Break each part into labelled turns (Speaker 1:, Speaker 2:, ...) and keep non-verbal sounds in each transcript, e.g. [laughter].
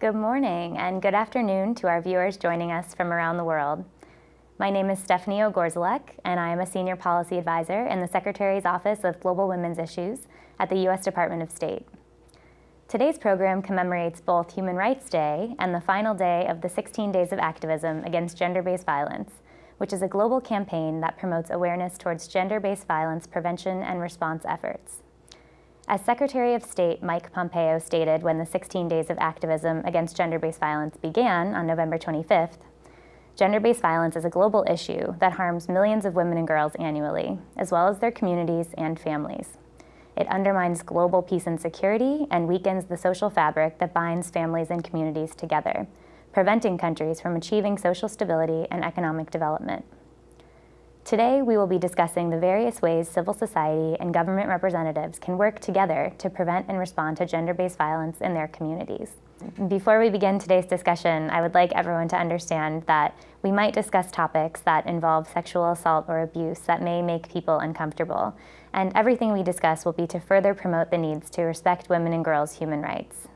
Speaker 1: Good morning and good afternoon to our viewers joining us from around the world. My name is Stephanie Ogorzalek, and I am a Senior Policy Advisor in the Secretary's Office of Global Women's Issues at the U.S. Department of State. Today's program commemorates both Human Rights Day and the final day of the 16 Days of Activism Against Gender-Based Violence, which is a global campaign that promotes awareness towards gender-based violence prevention and response efforts. As Secretary of State Mike Pompeo stated when the 16 days of activism against gender-based violence began on November 25th, gender-based violence is a global issue that harms millions of women and girls annually, as well as their communities and families. It undermines global peace and security and weakens the social fabric that binds families and communities together, preventing countries from achieving social stability and economic development. Today, we will be discussing the various ways civil society and government representatives can work together to prevent and respond to gender-based violence in their communities. Before we begin today's discussion, I would like everyone to understand that we might discuss topics that involve sexual assault or abuse that may make people uncomfortable, and everything we discuss will be to further promote the needs to respect women and girls' human rights.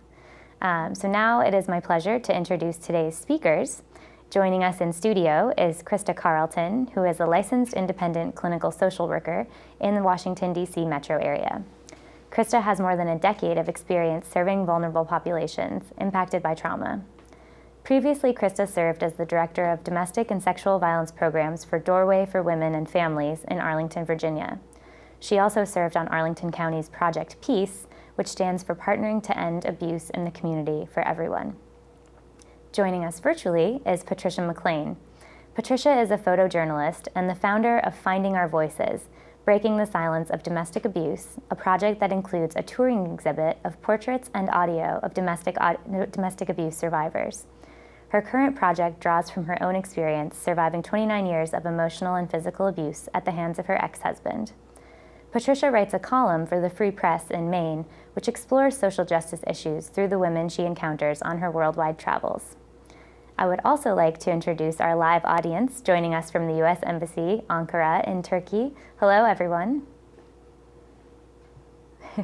Speaker 1: Um, so now it is my pleasure to introduce today's speakers. Joining us in studio is Krista Carlton, who is a licensed independent clinical social worker in the Washington, D.C. metro area. Krista has more than a decade of experience serving vulnerable populations impacted by trauma. Previously, Krista served as the Director of Domestic and Sexual Violence Programs for Doorway for Women and Families in Arlington, Virginia. She also served on Arlington County's Project Peace, which stands for Partnering to End Abuse in the Community for Everyone. Joining us virtually is Patricia McLean. Patricia is a photojournalist and the founder of Finding Our Voices, Breaking the Silence of Domestic Abuse, a project that includes a touring exhibit of portraits and audio of domestic, domestic abuse survivors. Her current project draws from her own experience surviving 29 years of emotional and physical abuse at the hands of her ex-husband. Patricia writes a column for the Free Press in Maine, which explores social justice issues through the women she encounters on her worldwide travels. I would also like to introduce our live audience joining us from the U.S. Embassy, Ankara in Turkey. Hello, everyone. [laughs]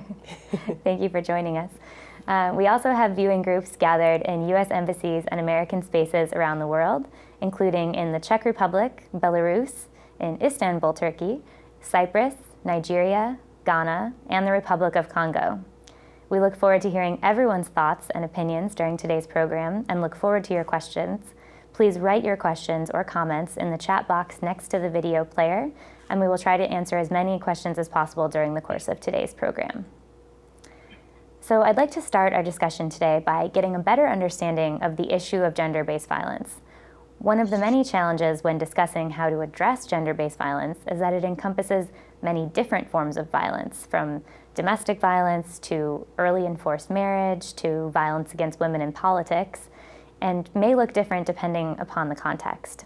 Speaker 1: Thank you for joining us. Uh, we also have viewing groups gathered in U.S. embassies and American spaces around the world, including in the Czech Republic, Belarus, in Istanbul, Turkey, Cyprus, Nigeria, Ghana, and the Republic of Congo. We look forward to hearing everyone's thoughts and opinions during today's program and look forward to your questions. Please write your questions or comments in the chat box next to the video player, and we will try to answer as many questions as possible during the course of today's program. So I'd like to start our discussion today by getting a better understanding of the issue of gender-based violence. One of the many challenges when discussing how to address gender-based violence is that it encompasses many different forms of violence, from domestic violence to early enforced marriage to violence against women in politics, and may look different depending upon the context.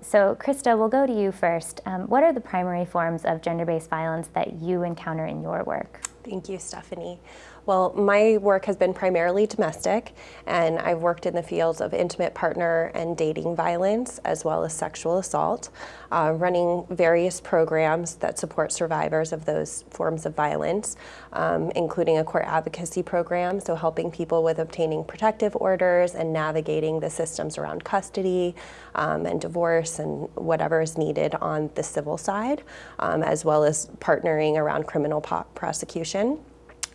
Speaker 1: So Krista, we'll go to you first. Um, what are the primary forms of gender-based violence that you encounter in your work?
Speaker 2: Thank you, Stephanie. Well, my work has been primarily domestic, and I've worked in the fields of intimate partner and dating violence, as well as sexual assault, uh, running various programs that support survivors of those forms of violence, um, including a court advocacy program, so helping people with obtaining protective orders and navigating the systems around custody um, and divorce and whatever is needed on the civil side, um, as well as partnering around criminal prosecution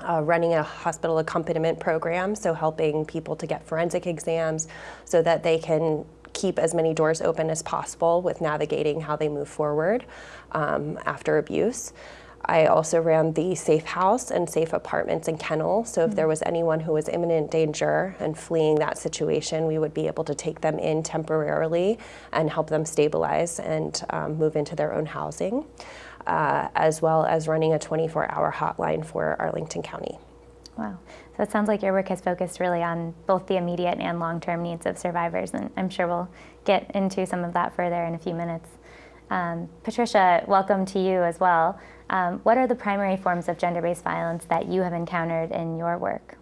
Speaker 2: uh, running a hospital accompaniment program, so helping people to get forensic exams so that they can keep as many doors open as possible with navigating how they move forward um, after abuse. I also ran the Safe House and Safe Apartments in Kennel, so if mm there was anyone who was imminent danger and fleeing that situation, we would be able to take them in temporarily and help them stabilize and um, move into their own housing uh, as well as running a 24-hour hotline for Arlington County.
Speaker 1: Wow. So it sounds like your work has focused really on both the immediate and long-term needs of survivors, and I'm sure we'll get into some of that further in a few minutes. Um, Patricia, welcome to you as well. Um, what are the primary forms of gender-based violence that you have encountered in your work?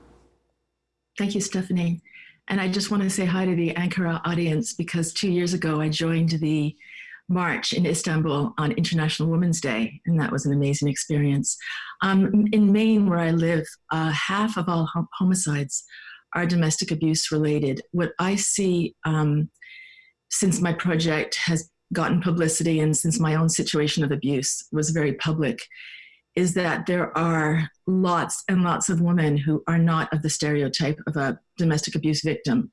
Speaker 3: Thank you, Stephanie. And I just want to say hi to the Ankara audience because two years ago I joined the march in Istanbul on International Women's Day, and that was an amazing experience. Um, in Maine, where I live, uh, half of all homicides are domestic abuse related. What I see um, since my project has gotten publicity and since my own situation of abuse was very public is that there are lots and lots of women who are not of the stereotype of a domestic abuse victim.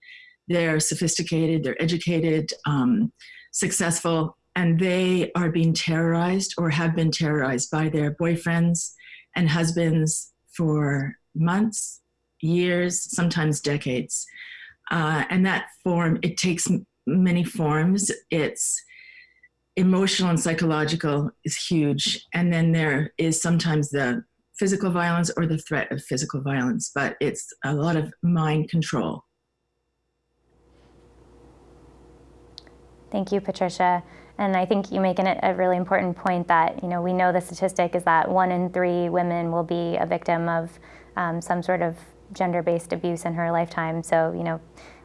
Speaker 3: They're sophisticated, they're educated, um, successful, and they are being terrorized or have been terrorized by their boyfriends and husbands for months, years, sometimes decades. Uh, and that form, it takes many forms. It's emotional and psychological is huge. And then there is sometimes the physical violence or the threat of physical violence, but it's a lot of mind control.
Speaker 1: Thank you, Patricia. And I think you make an, a really important point that, you know, we know the statistic is that one in three women will be a victim of um, some sort of gender-based abuse in her lifetime. So, you know,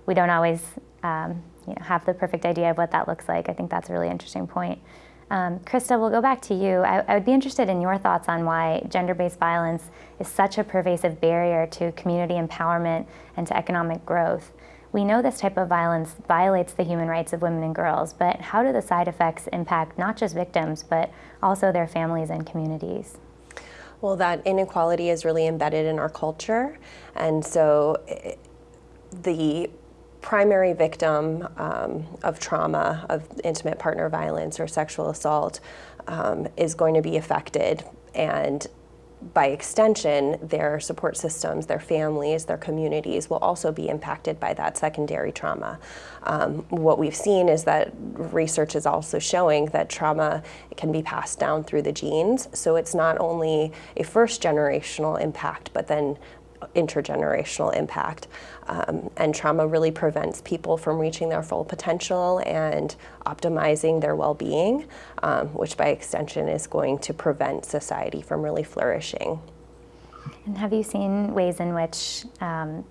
Speaker 1: we don't always um, you know, have the perfect idea of what that looks like. I think that's a really interesting point. Um, Krista, we'll go back to you. I, I, would be interested in your thoughts on why gender-based violence is such a pervasive barrier to community empowerment and to economic growth. We know this type of violence violates the human rights of women and girls, but how do the side effects impact not just victims, but also their families and communities?
Speaker 2: Well, that inequality is really embedded in our culture, and so eh, the primary victim um, of trauma, of intimate partner violence or sexual assault um, is going to be affected and by extension, their support systems, their families, their communities will also be impacted by that secondary trauma. Um, what we've seen is that research is also showing that trauma can be passed down through the genes. So it's not only a first generational impact, but then intergenerational impact. Um, and trauma really prevents people from reaching their full potential and optimizing their well-being, um, which by extension is going to prevent society from really flourishing.
Speaker 1: And have you seen ways in which um,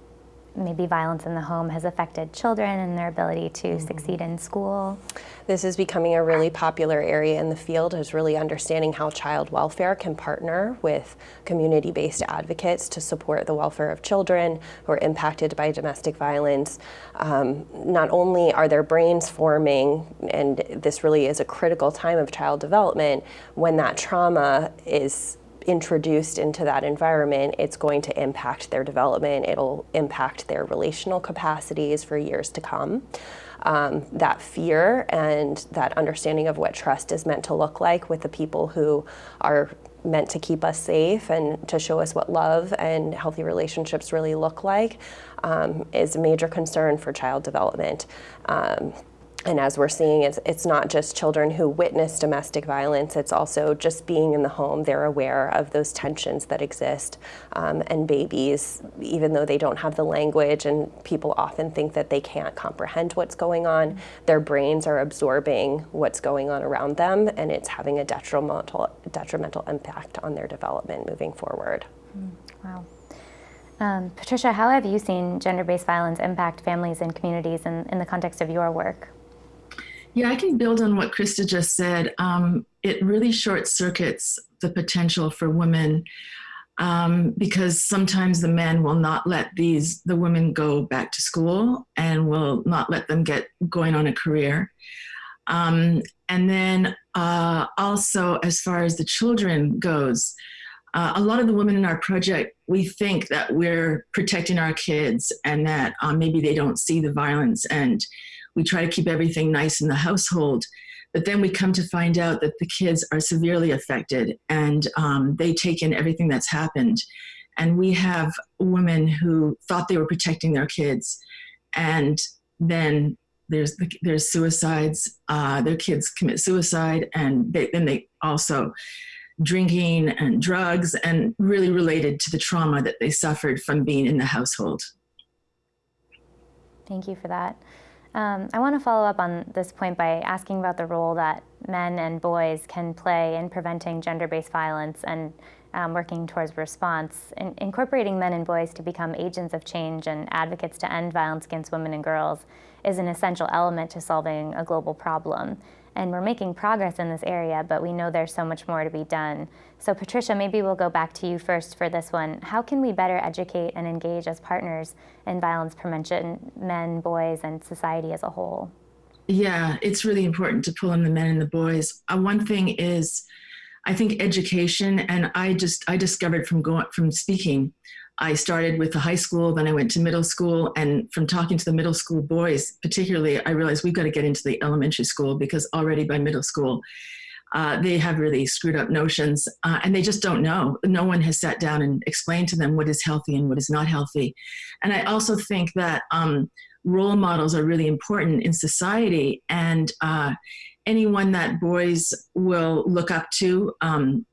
Speaker 1: maybe violence in the home has affected children and their ability to mm -hmm. succeed in school?
Speaker 2: This is becoming a really popular area in the field is really understanding how child welfare can partner with community-based advocates to support the welfare of children who are impacted by domestic violence. Um, not only are their brains forming, and this really is a critical time of child development, when that trauma is introduced into that environment, it's going to impact their development. It'll impact their relational capacities for years to come. Um, that fear and that understanding of what trust is meant to look like with the people who are meant to keep us safe and to show us what love and healthy relationships really look like um, is a major concern for child development. Um, and as we're seeing, it's, it's not just children who witness domestic violence, it's also just being in the home. They're aware of those tensions that exist. Um, and babies, even though they don't have the language and people often think that they can't comprehend what's going on, their brains are absorbing what's going on around them and it's having a detrimental, detrimental impact on their development moving forward.
Speaker 1: Mm, wow. Um, Patricia, how have you seen gender-based violence impact families and communities in, in the context of your work?
Speaker 3: Yeah, I can build on what Krista just said. Um, it really short circuits the potential for women um, because sometimes the men will not let these the women go back to school and will not let them get going on a career. Um, and then uh, also as far as the children goes, uh, a lot of the women in our project, we think that we're protecting our kids and that uh, maybe they don't see the violence and we try to keep everything nice in the household. But then we come to find out that the kids are severely affected and um, they take in everything that's happened. And we have women who thought they were protecting their kids. And then there's there's suicides, uh, their kids commit suicide, and they, then they also drinking and drugs and really related to the trauma that they suffered from being in the household.
Speaker 1: Thank you for that. Um, I want to follow up on this point by asking about the role that men and boys can play in preventing gender-based violence and um, working towards response. In incorporating men and boys to become agents of change and advocates to end violence against women and girls is an essential element to solving a global problem. And we're making progress in this area, but we know there's so much more to be done. So Patricia, maybe we'll go back to you first for this one. How can we better educate and engage as partners in violence prevention, men, boys, and society as a whole?
Speaker 3: Yeah, it's really important to pull in the men and the boys. Uh, one thing is, I think education, and I just I discovered from going from speaking I started with the high school, then I went to middle school, and from talking to the middle school boys, particularly, I realized we've got to get into the elementary school because already by middle school, uh, they have really screwed up notions uh, and they just don't know. No one has sat down and explained to them what is healthy and what is not healthy. And I also think that um, role models are really important in society and uh, anyone that boys will look up to um,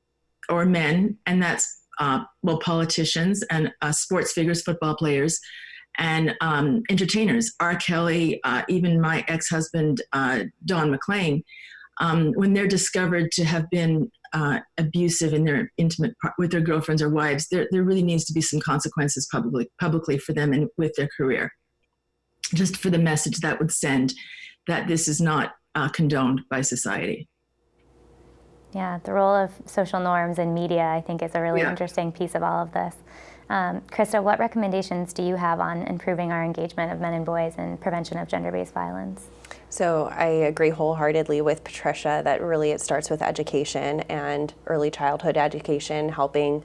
Speaker 3: or men, and that's uh, well, politicians and uh, sports figures, football players, and um, entertainers. R. Kelly, uh, even my ex-husband, uh, Don McLean, um, when they're discovered to have been uh, abusive in their intimate with their girlfriends or wives, there, there really needs to be some consequences publicly, publicly for them and with their career. Just for the message that would send that this is not uh, condoned by society.
Speaker 1: Yeah, the role of social norms and media, I think, is a really
Speaker 3: Yeah.
Speaker 1: interesting piece of all of this. Um, Krista, what recommendations do you have on improving our engagement of men and boys in prevention of gender-based violence?
Speaker 2: So I agree wholeheartedly with Patricia that really it starts with education and early childhood education, helping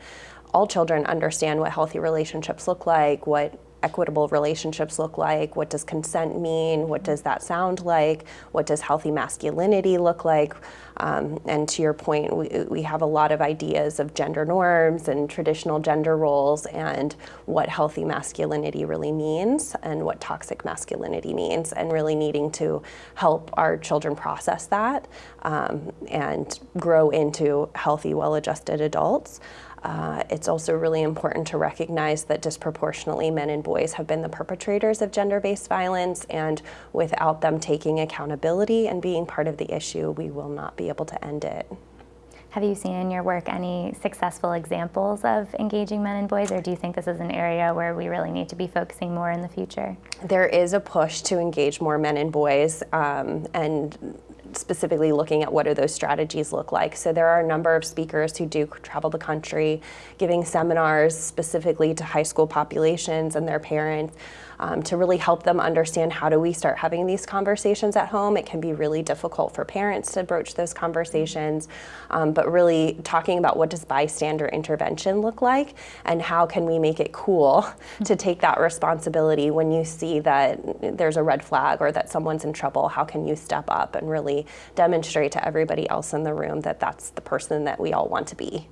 Speaker 2: all children understand what healthy relationships look like, what equitable relationships look like, what does consent mean, what does that sound like, what does healthy masculinity look like. Um, and to your point, we, we have a lot of ideas of gender norms and traditional gender roles and what healthy masculinity really means and what toxic masculinity means and really needing to help our children process that um, and grow into healthy, well-adjusted adults. Uh, it's also really important to recognize that disproportionately men and boys have been the perpetrators of gender-based violence and without them taking accountability and being part of the issue, we will not be able to end it.
Speaker 1: Have you seen in your work any successful examples of engaging men and boys, or do you think this is an area where we really need to be focusing more in the future?
Speaker 2: There is a push to engage more men and boys um, and specifically looking at what do those strategies look like. So there are a number of speakers who do travel the country giving seminars specifically to high school populations and their parents um, to really help them understand how do we start having these conversations at home. It can be really difficult for parents to broach those conversations, um, but really talking about what does bystander intervention look like and how can we make it cool [laughs] to take that responsibility when you see that there's a red flag or that someone's in trouble, how can you step up and really demonstrate to everybody else in the room that that's the person that we all want to be.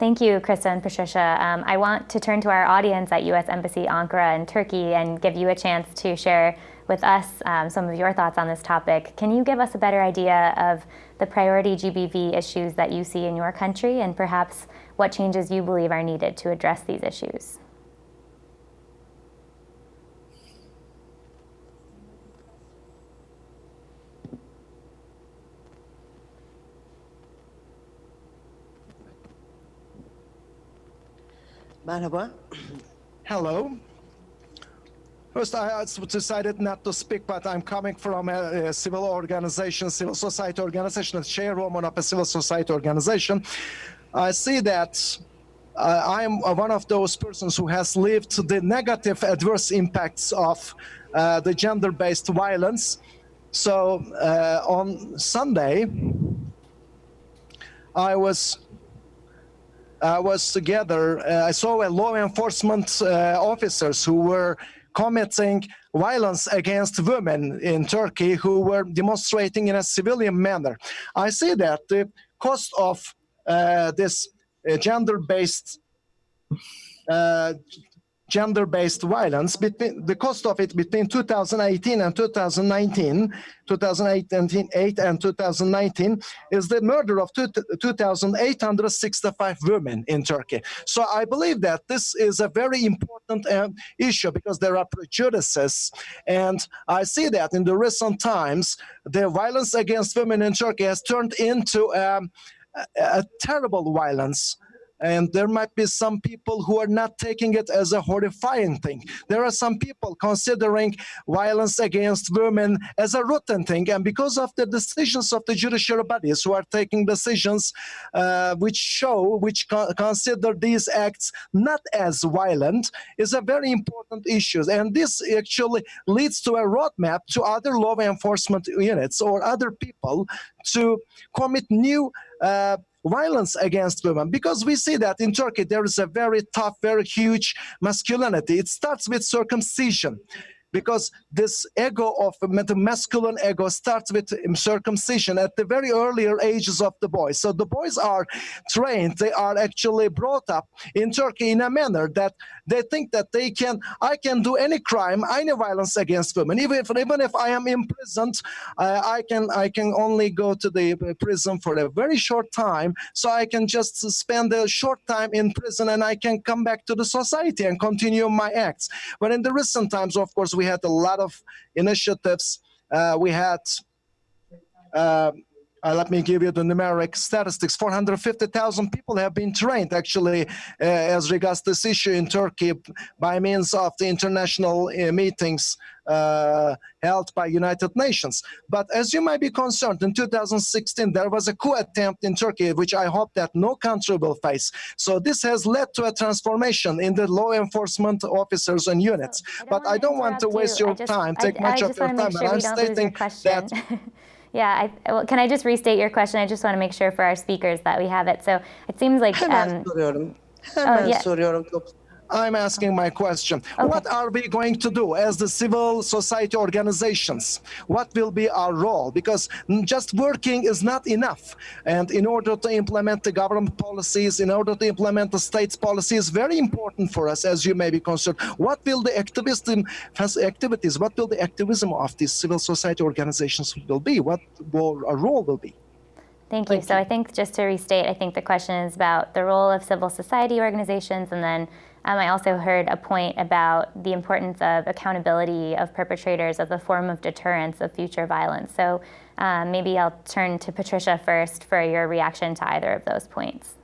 Speaker 1: Thank you, Krista and Patricia. Um, I want to turn to our audience at U.S. Embassy Ankara in Turkey and give you a chance to share with us um, some of your thoughts on this topic. Can you give us a better idea of the priority GBV issues that you see in your country and perhaps what changes you believe are needed to address these issues?
Speaker 4: Merhaba.
Speaker 5: Hello. First, I decided not to speak, but I'm coming from a, a civil organization, civil society organization, a chairwoman of a civil society organization. I see that uh, I'm one of those persons who has lived the negative adverse impacts of uh, the gender-based violence. So uh, on Sunday, I was I was together, uh, I saw law enforcement uh, officers who were committing violence against women in Turkey who were demonstrating in a civilian manner. I see that the cost of uh, this uh, gender-based gender-based violence, between, the cost of it between 2018 and 2019, 2008 and 2019, is the murder of 2,865 women in Turkey. So I believe that this is a very important uh, issue because there are prejudices. And I see that in the recent times, the violence against women in Turkey has turned into um, a, a terrible violence and there might be some people who are not taking it as a horrifying thing. There are some people considering violence against women as a rotten thing, and because of the decisions of the judicial bodies who are taking decisions uh, which show, which co consider these acts not as violent, is a very important issue. And this actually leads to a roadmap to other law enforcement units or other people to commit new uh, violence against women because we see that in Turkey there is a very tough, very huge masculinity. It starts with circumcision because this ego of the masculine ego starts with circumcision at the very earlier ages of the boys. So the boys are trained, they are actually brought up in Turkey in a manner that they think that they can, I can do any crime, any violence against women. Even if, even if I am imprisoned, uh, I can I can only go to the prison for a very short time. So I can just spend a short time in prison and I can come back to the society and continue my acts. But in the recent times, of course, we had a lot of initiatives. Uh, we had, uh, uh, let me give you the numeric statistics. 450,000 people have been trained actually uh, as regards this issue in Turkey by means of the international uh, meetings uh, held by United Nations. But as you might be concerned, in 2016, there was a coup attempt in Turkey, which I hope that no country will face. So this has led to a transformation in the law enforcement officers and units.
Speaker 1: I
Speaker 5: but I don't want to waste
Speaker 1: you.
Speaker 5: your
Speaker 1: just,
Speaker 5: time,
Speaker 1: I,
Speaker 5: take much
Speaker 1: I
Speaker 5: of your time.
Speaker 1: Sure
Speaker 5: and I'm stating that [laughs]
Speaker 1: Yeah, I, well, can I just restate your question? I just want to make sure for our speakers that we have it. So it seems like.
Speaker 4: Hemen
Speaker 1: Um,
Speaker 4: soruyorum. Hemen
Speaker 1: yeah.
Speaker 4: soruyorum.
Speaker 5: I'm asking my question. What are we going to do as the civil society organizations? What will be our role? Because just working is not enough. And in order to implement the government policies, in order to implement the state's policy is very important for us, as you may be concerned. What will the activism activities, what will the activism of these civil society organizations will be? What will our role will be?
Speaker 1: Thank you. so I think just to restate, I think the question is about the role of civil society organizations and then um, I also heard a point about the importance of accountability of perpetrators as a form of deterrence of future violence. So um, maybe I'll turn to Patricia first for your reaction to either of those points.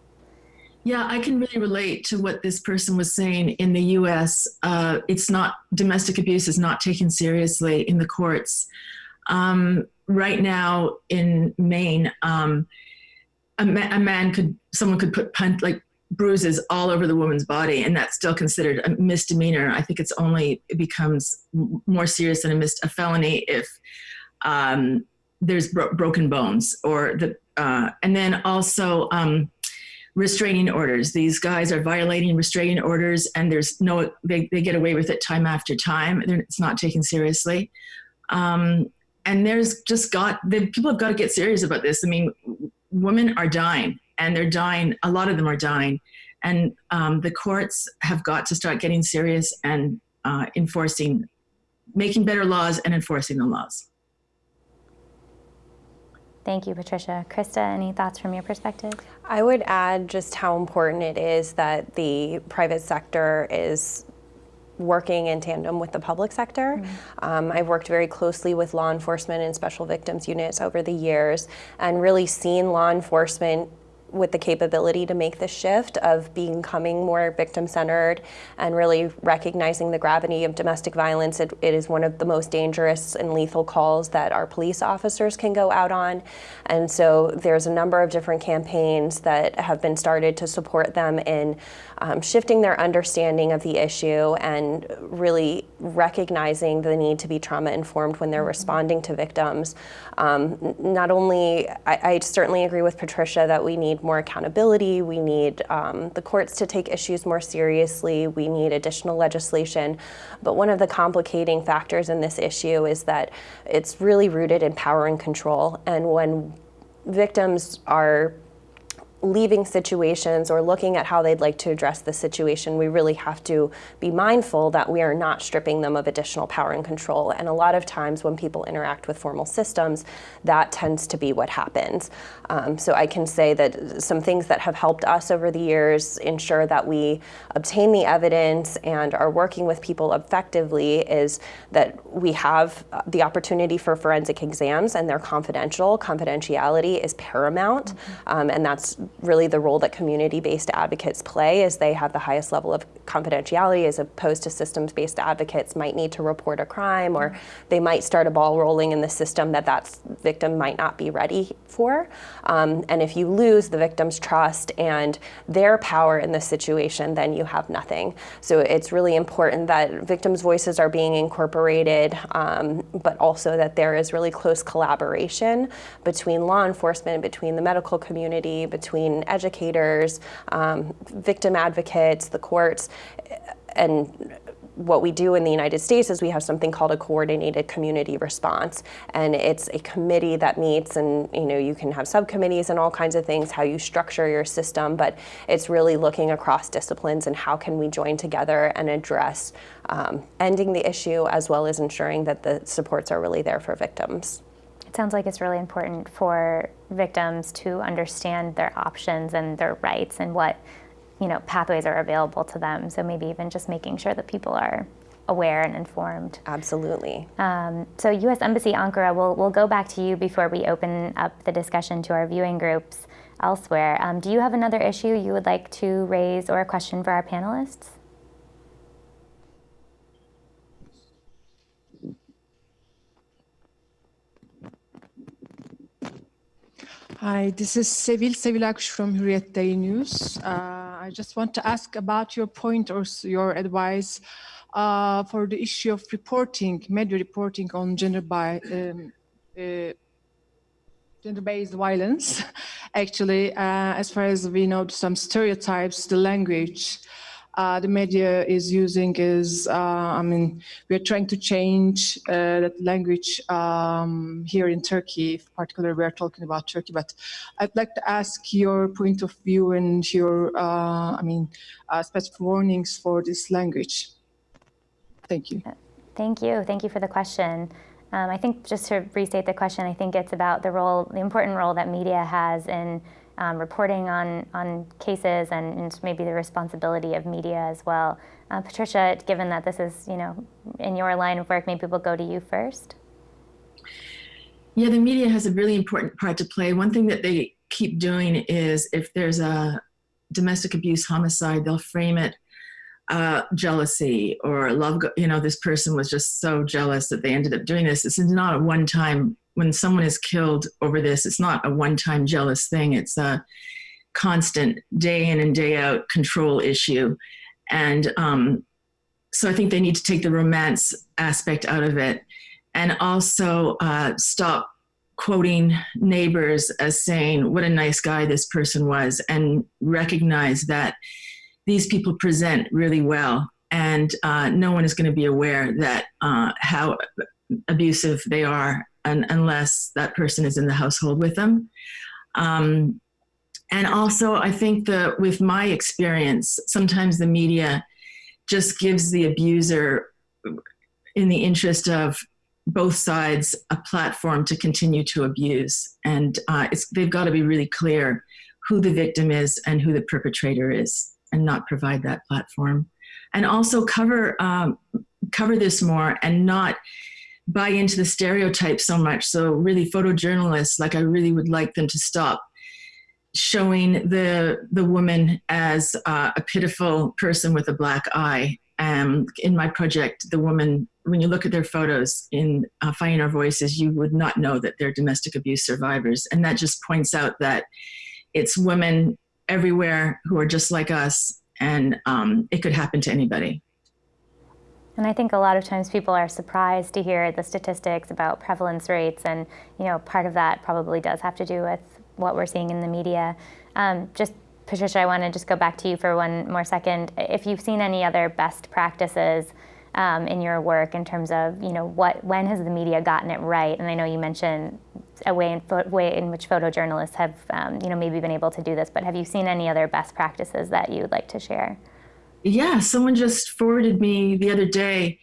Speaker 3: Yeah, I can really relate to what this person was saying. In the U.S., uh, it's not domestic abuse is not taken seriously in the courts. Um, right now in Maine, um, a, ma a, man could someone could put like bruises all over the woman's body and that's still considered a misdemeanor. I think it's only it becomes more serious than a mis a felony if um, there's bro broken bones or the uh, and then also um, restraining orders. These guys are violating restraining orders and there's no they, they get away with it time after time. They're, it's not taken seriously. Um, and there's just got the people have got to get serious about this. I mean women are dying and they're dying. A lot of them are dying, and um, the courts have got to start getting serious and uh, enforcing, making better laws and enforcing the laws.
Speaker 1: Thank you, Patricia. Krista, any thoughts from your perspective?
Speaker 2: I would add just how important it is that the private sector is working in tandem with the public sector. Mm -hmm. um, I've worked very closely with law enforcement and special victims units over the years and really seen law enforcement with the capability to make the shift of becoming more victim-centered and really recognizing the gravity of domestic violence. It, it is one of the most dangerous and lethal calls that our police officers can go out on. And so there's a number of different campaigns that have been started to support them in um, shifting their understanding of the issue and really recognizing the need to be trauma informed when they're mm-hmm. responding to victims. Um, not only, I, I, certainly agree with Patricia that we need more accountability, we need um, the courts to take issues more seriously, we need additional legislation, but one of the complicating factors in this issue is that it's really rooted in power and control. And when victims are leaving situations or looking at how they'd like to address the situation, we really have to be mindful that we are not stripping them of additional power and control. And a lot of times when people interact with formal systems, that tends to be what happens. Um, so I can say that some things that have helped us over the years ensure that we obtain the evidence and are working with people effectively is that we have the opportunity for forensic exams and they're confidential. Confidentiality is paramount mm -hmm. um, and that's really the role that community-based advocates play is they have the highest level of confidentiality as opposed to systems-based advocates might need to report a crime or they might start a ball rolling in the system that that victim might not be ready for. Um, and if you lose the victim's trust and their power in the situation, then you have nothing. So it's really important that victims' voices are being incorporated, um, but also that there is really close collaboration between law enforcement, between the medical community, between educators, um, victim advocates, the courts, and what we do in the United States is we have something called a coordinated community response and it's a committee that meets and you know you can have subcommittees and all kinds of things how you structure your system but it's really looking across disciplines and how can we join together and address um, ending the issue as well as ensuring that the supports are really there for victims.
Speaker 1: It sounds like it's really important for victims to understand their options and their rights and what you know, pathways are available to them. So maybe even just making sure that people are aware and informed.
Speaker 2: Absolutely.
Speaker 1: Um, so U.S. Embassy Ankara, we'll, we'll go back to you before we open up the discussion to our viewing groups elsewhere. Um, do you have another issue you would like to raise or a question for our panelists?
Speaker 4: Hi, this is Sevil Sevilakş from Hürriyet Daily News. Uh, I just want to ask about your point or your advice uh, for the issue of reporting, media reporting on gender by um, uh, gender-based violence. [laughs] Actually, uh, as far as we know, some stereotypes, the language, uh, the media is using is, uh, I mean, we're trying to change uh, that language um, here in Turkey, particularly we're talking about Turkey, but I'd like to ask your point of view and your, uh, I mean, uh, specific warnings for this language. Thank you.
Speaker 1: Thank you. Thank you for the question. Um, I think just to restate the question, I think it's about the role, the important role that media has in um, reporting on, on cases and, and, maybe the responsibility of media as well. Uh, Patricia, given that this is, you know, in your line of work, maybe we'll go to you first.
Speaker 3: Yeah, the media has a really important part to play. One thing that they keep doing is if there's a domestic abuse homicide, they'll frame it uh, jealousy or love, you know, this person was just so jealous that they ended up doing this. This is not a one-time when someone is killed over this, it's not a one-time jealous thing. It's a constant day in and day out control issue. And um, so I think they need to take the romance aspect out of it and also uh, stop quoting neighbors as saying what a nice guy this person was and recognize that these people present really well and uh, no one is going to be aware that uh, how abusive they are unless that person is in the household with them. Um, and also, I think that with my experience, sometimes the media just gives the abuser, in the interest of both sides, a platform to continue to abuse. And uh, they've got to be really clear who the victim is and who the perpetrator is, and not provide that platform. And also cover um, cover this more and not buy into the stereotype so much. So really photojournalists, like I really would like them to stop showing the the woman as uh, a pitiful person with a black eye. Um, in my project, the woman, when you look at their photos in uh, Finding Our Voices, you would not know that they're domestic abuse survivors. And that just points out that it's women everywhere who are just like us, and um, it could happen to anybody.
Speaker 1: And I think a lot of times people are surprised to hear the statistics about prevalence rates, and you know, part of that probably does have to do with what we're seeing in the media. Um, just Patricia, I want to just go back to you for one more second. If you've seen any other best practices um, in your work in terms of, you know, what when has the media gotten it right? And I know you mentioned a way in, way in which photojournalists have, um, you know, maybe been able to do this. But have you seen any other best practices that you would like to share?
Speaker 3: Yeah, someone just forwarded me the other day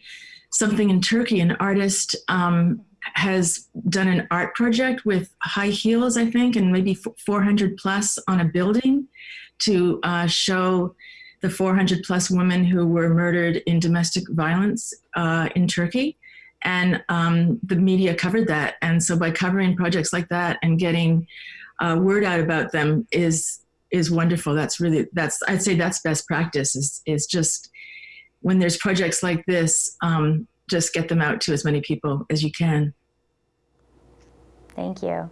Speaker 3: something in Turkey. An artist um, has done an art project with high heels, I think, and maybe 400 plus on a building to uh, show the 400 plus women who were murdered in domestic violence uh, in Turkey. And um, the media covered that. And so by covering projects like that and getting uh, word out about them is is wonderful. That's really that's I'd say that's best practice is is just when there's projects like this, um, just get them out to as many people as you can.
Speaker 1: Thank you.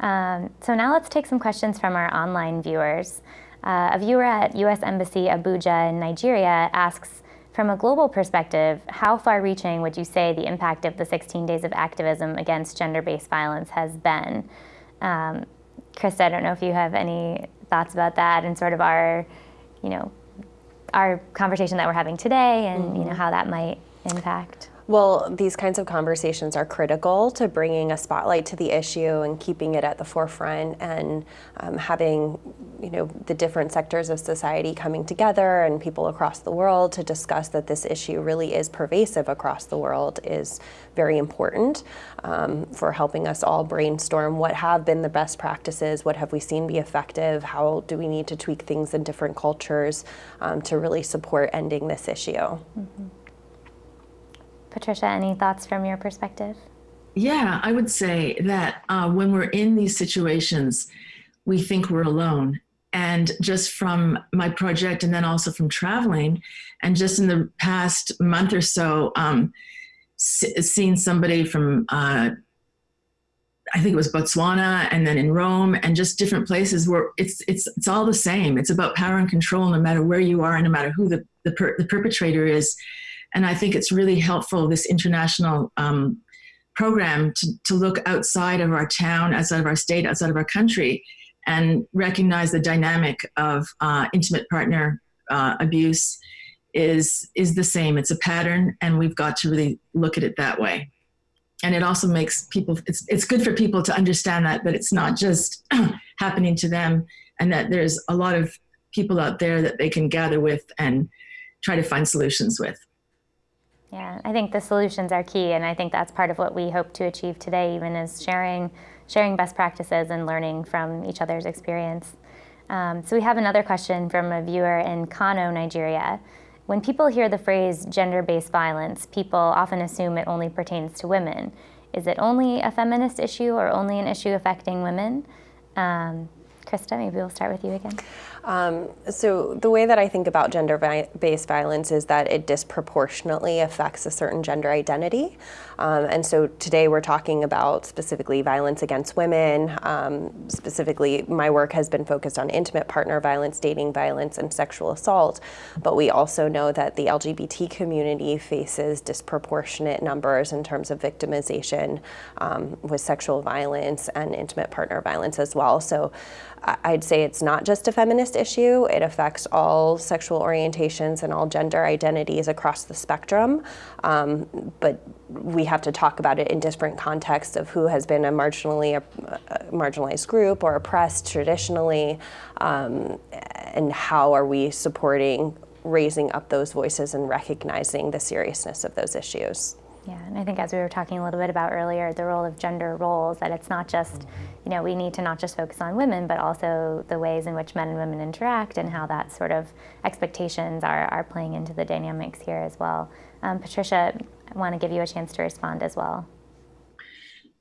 Speaker 1: Um, so now let's take some questions from our online viewers. Uh, a viewer at U.S. Embassy Abuja in Nigeria asks, from a global perspective, how far-reaching would you say the impact of the 16 days of activism against gender-based violence has been? Um, I don't know if you have any thoughts about that and sort of our, you know, our conversation that we're having today and, mm-hmm. you know, mm-hmm. how that might impact.
Speaker 2: Well, these kinds of conversations are critical to bringing a spotlight to the issue and keeping it at the forefront and um, having, you know, the different sectors of society coming together and people across the world to discuss that this issue really is pervasive across the world is very important um, for helping us all brainstorm what have been the best practices, what have we seen be effective, how do we need to tweak things in different cultures um, to really support ending this issue. Mm -hmm.
Speaker 1: Patricia, any thoughts from your perspective?
Speaker 3: Yeah, I would say that uh, when we're in these situations, we think we're alone. And just from my project and then also from traveling, and just in the past month or so, um, seeing somebody from, uh, I think it was Botswana and then in Rome and just different places where it's, it's, it's all the same. It's about power and control no matter where you are and no matter who the, the, per, the perpetrator is. And I think it's really helpful, this international um, program, to, to look outside of our town, outside of our state, outside of our country, and recognize the dynamic of uh, intimate partner uh, abuse is, is the same. It's a pattern, and we've got to really look at it that way. And it also makes people, it's, it's good for people to understand that, that it's not just [clears throat] happening to them, and that there's a lot of people out there that they can gather with and try to find solutions with.
Speaker 1: Yeah, I think the solutions are key, and I think that's part of what we hope to achieve today, even is sharing, sharing best practices and learning from each other's experience. Um, so we have another question from a viewer in Kano, Nigeria. When people hear the phrase gender-based violence, people often assume it only pertains to women. Is it only a feminist issue or only an issue affecting women? Um, Krista, maybe we'll start with you again.
Speaker 2: Um, so the way that I think about gender-based violence is that it disproportionately affects a certain gender identity. Um, and so today we're talking about specifically violence against women. Um, specifically, my work has been focused on intimate partner violence, dating violence, and sexual assault. But we also know that the LGBT community faces disproportionate numbers in terms of victimization um, with sexual violence and intimate partner violence as well. So I'd say it's not just a feminist issue. It affects all sexual orientations and all gender identities across the spectrum. Um, but we have to talk about it in different contexts of who has been a marginally a, marginalized group or oppressed traditionally, um, and how are we supporting raising up those voices and recognizing the seriousness of those issues.
Speaker 1: Yeah, and I think as we were talking a little bit about earlier, the role of gender roles, that it's not just, you know, we need to not just focus on women, but also the ways in which men and women interact and how that sort of expectations are, are playing into the dynamics here as well. Um, Patricia, I want to give you a chance to respond as well.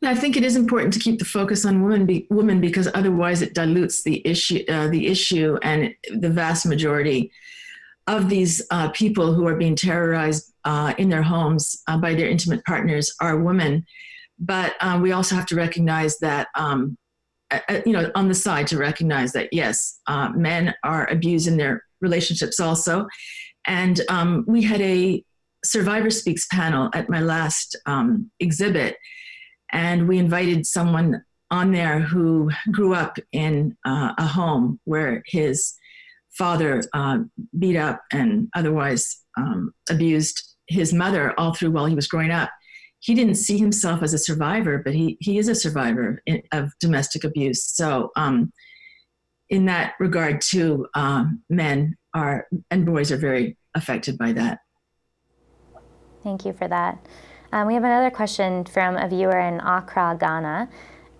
Speaker 3: I think it is important to keep the focus on women, be, women because otherwise it dilutes the issue, uh, the issue and the vast majority of these uh, people who are being terrorized uh, in their homes uh, by their intimate partners are women. But um, we also have to recognize that, um, you know, on the side to recognize that, yes, uh, men are abused in their relationships also. And um, we had a Survivor Speaks panel at my last um, exhibit, and we invited someone on there who grew up in uh, a home where his father uh, beat up and otherwise um, abused his mother all through while he was growing up. He didn't see himself as a survivor, but he, he is a survivor in, of domestic abuse. So um, in that regard too, um, men are and boys are very affected by that.
Speaker 1: Thank you for that. Um, we have another question from a viewer in Accra, Ghana.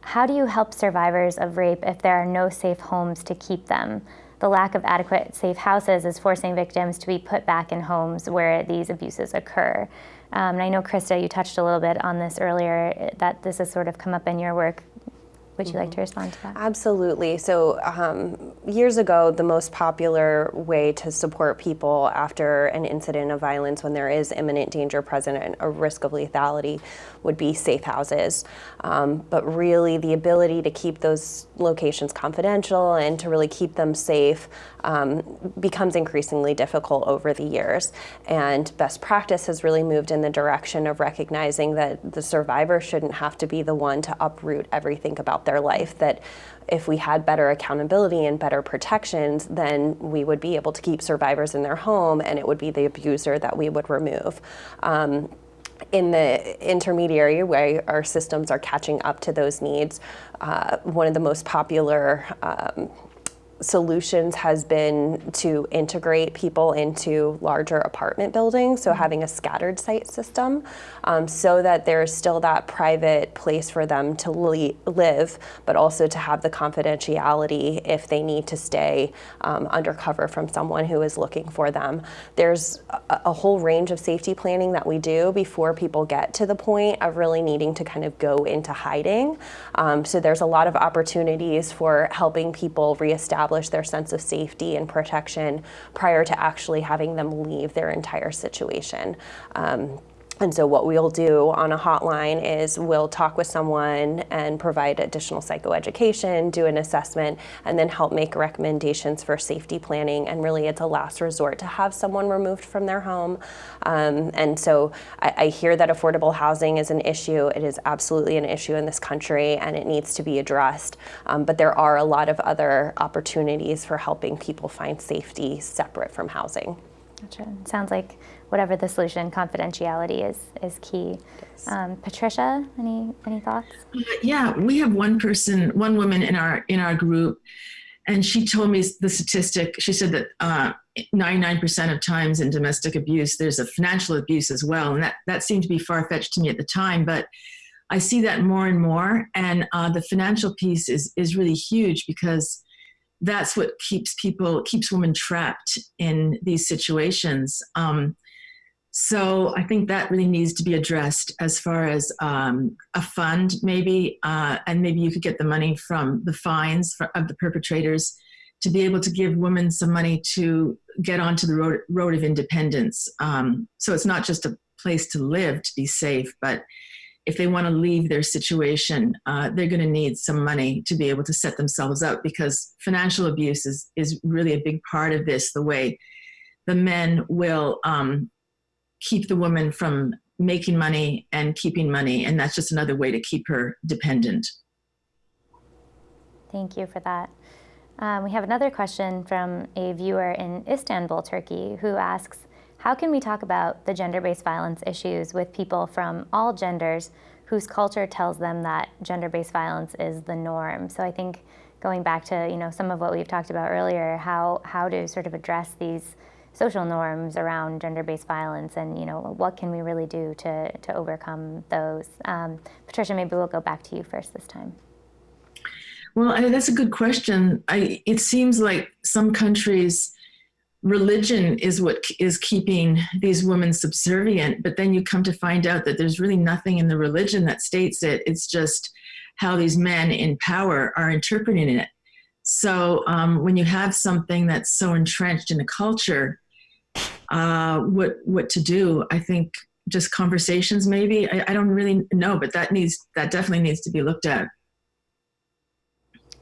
Speaker 1: How do you help survivors of rape if there are no safe homes to keep them? The lack of adequate safe houses is forcing victims to be put back in homes where these abuses occur. Um, and I know, Krista, you touched a little bit on this earlier, that this has sort of come up in your work Would you like to respond to that?
Speaker 2: Absolutely. So, um, years ago, the most popular way to support people after an incident of violence when there is imminent danger present and a risk of lethality would be safe houses. Um, but really, the ability to keep those locations confidential and to really keep them safe um, becomes increasingly difficult over the years. And best practice has really moved in the direction of recognizing that the survivor shouldn't have to be the one to uproot everything about their life. That if we had better accountability and better protections, then we would be able to keep survivors in their home and it would be the abuser that we would remove. Um, in the intermediary way, our systems are catching up to those needs. Uh, one of the most popular um, solutions has been to integrate people into larger apartment buildings, so having a scattered site system um, so that there's still that private place for them to li live, but also to have the confidentiality if they need to stay um, undercover from someone who is looking for them. There's a, a whole range of safety planning that we do before people get to the point of really needing to kind of go into hiding. Um, so there's a lot of opportunities for helping people reestablish establish their sense of safety and protection prior to actually having them leave their entire situation. Um, and so what we'll do on a hotline is we'll talk with someone and provide additional psychoeducation, do an assessment, and then help make recommendations for safety planning. And really it's a last resort to have someone removed from their home. Um, and so I, I, hear that affordable housing is an issue. It is absolutely an issue in this country and it needs to be addressed. Um, but there are a lot of other opportunities for helping people find safety separate from housing.
Speaker 1: Gotcha. Sounds like whatever the solution, confidentiality is is key. Yes. Um, Patricia, any any thoughts?
Speaker 3: Uh, yeah, we have one person, one woman in our in our group, and she told me the statistic. She said that 99% uh, of times in domestic abuse, there's a financial abuse as well, and that that seemed to be far fetched to me at the time, but. I see that more and more, and uh, the financial piece is is really huge because that's what keeps people keeps women trapped in these situations. Um, so I think that really needs to be addressed as far as um, a fund, maybe, uh, and maybe you could get the money from the fines for, of the perpetrators to be able to give women some money to get onto the road, road of independence. Um, so it's not just a place to live to be safe, but if they want to leave their situation, uh, they're going to need some money to be able to set themselves up because financial abuse is, is really a big part of this, the way the men will um, keep the woman from making money and keeping money. And that's just another way to keep her dependent.
Speaker 1: Thank you for that. Um, we have another question from a viewer in Istanbul, Turkey, who asks, how can we talk about the gender-based violence issues with people from all genders whose culture tells them that gender-based violence is the norm? So I think going back to you know some of what we've talked about earlier, how, how to sort of address these social norms around gender-based violence and you know what can we really do to, to overcome those. Um, Patricia, maybe we'll go back to you first this time.
Speaker 3: Well, I, that's a good question. I, it seems like some countries, religion is what is keeping these women subservient, but then you come to find out that there's really nothing in the religion that states it. It's just how these men in power are interpreting it. So um, when you have something that's so entrenched in a culture, uh, what what to do. I think just conversations, maybe. I, I don't really know, but that needs that definitely needs to be looked at.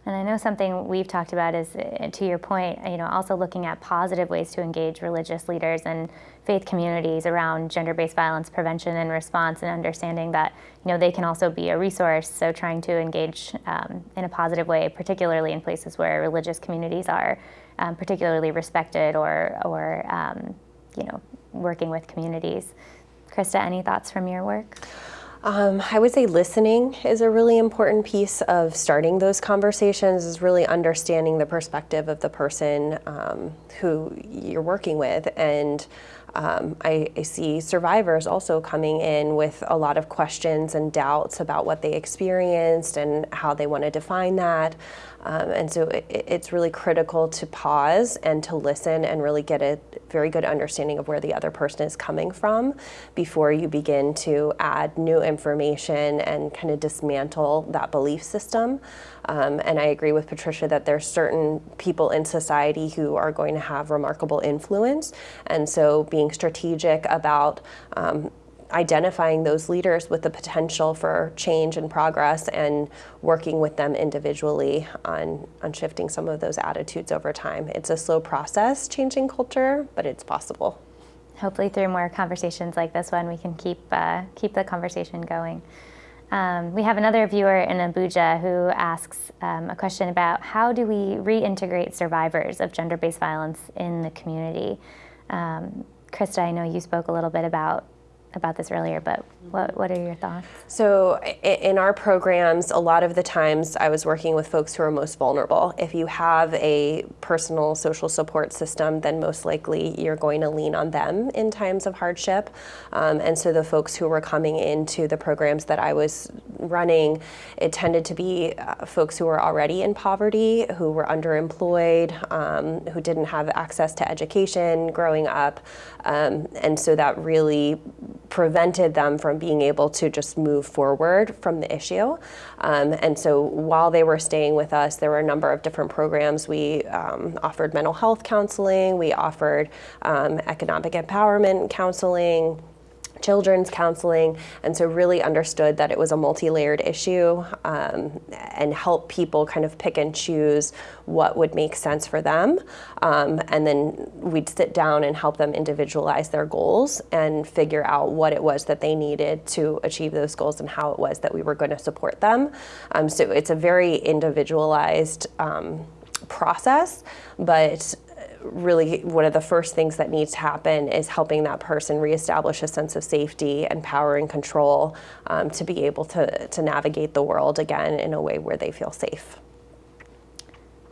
Speaker 1: And I know something we've talked about is, uh, to your point, you know, also looking at positive ways to engage religious leaders and faith communities around gender-based violence prevention and response and understanding that, you know, they can also be a resource. So trying to engage um, in a positive way, particularly in places where religious communities are um, particularly respected or, or um, you know, working with communities. Krista, any thoughts from your work?
Speaker 2: Um, I would say listening is a really important piece of starting those conversations is really understanding the perspective of the person um, who you're working with and um, I, I, see survivors also coming in with a lot of questions and doubts about what they experienced and how they want to define that. Um, and so it, it's really critical to pause and to listen and really get a very good understanding of where the other person is coming from before you begin to add new information and kind of dismantle that belief system. Um, and I agree with Patricia that there's certain people in society who are going to have remarkable influence. And so being strategic about um, identifying those leaders with the potential for change and progress and working with them individually on, on shifting some of those attitudes over time. It's a slow process changing culture, but it's possible.
Speaker 1: Hopefully through more conversations like this one, we can keep, uh, keep the conversation going. Um, we have another viewer in Abuja who asks um, a question about how do we reintegrate survivors of gender-based violence in the community? Um, Krista, I know you spoke a little bit about about this earlier, but what, what are your thoughts?
Speaker 2: So in our programs, a lot of the times I was working with folks who are most vulnerable. If you have a personal social support system, then most likely you're going to lean on them in times of hardship. Um, and so the folks who were coming into the programs that I was running, it tended to be uh, folks who were already in poverty, who were underemployed, um, who didn't have access to education growing up. Um, and so that really prevented them from being able to just move forward from the issue. Um, and so while they were staying with us, there were a number of different programs. We um, offered mental health counseling, we offered um, economic empowerment counseling, children's counseling, and so really understood that it was a multi-layered issue um, and help people kind of pick and choose what would make sense for them. Um, and then we'd sit down and help them individualize their goals and figure out what it was that they needed to achieve those goals and how it was that we were going to support them. Um, so it's a very individualized um, process, but really one of the first things that needs to happen is helping that person reestablish a sense of safety and power and control um, to be able to, to navigate the world again in a way where they feel safe.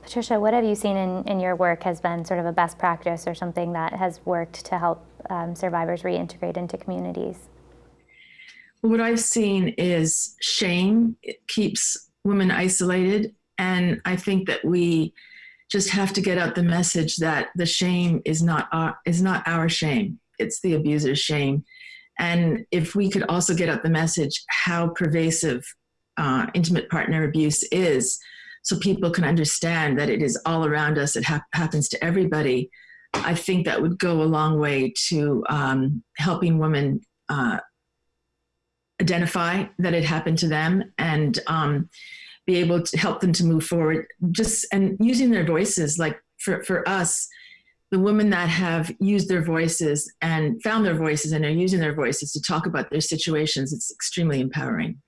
Speaker 1: Patricia, what have you seen in, in your work has been sort of a best practice or something that has worked to help um, survivors reintegrate into communities?
Speaker 3: Well what I've seen is shame it keeps women isolated. And I think that we just have to get out the message that the shame is not our, is not our shame. It's the abuser's shame. And if we could also get out the message how pervasive uh, intimate partner abuse is, so people can understand that it is all around us, it ha happens to everybody, I think that would go a long way to um, helping women uh, identify that it happened to them and um, be able to help them to move forward. Just and using their voices like for, for us the women that have used their voices and found their voices and are using their voices to talk about their situations it's extremely empowering.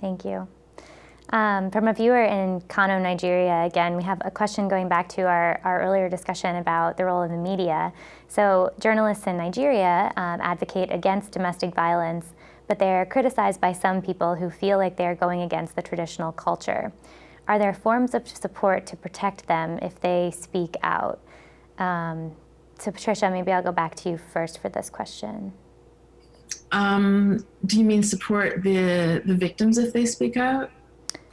Speaker 1: Thank you. Um, from a viewer in Kano, Nigeria, again, we have a question going back to our, our earlier discussion about the role of the media. So journalists in Nigeria um, advocate against domestic violence but they're criticized by some people who feel like they're going against the traditional culture. Are there forms of support to protect them if they speak out? Um, so Patricia, maybe I'll go back to you first for this question.
Speaker 3: Um, do you mean support the, the victims if they speak out?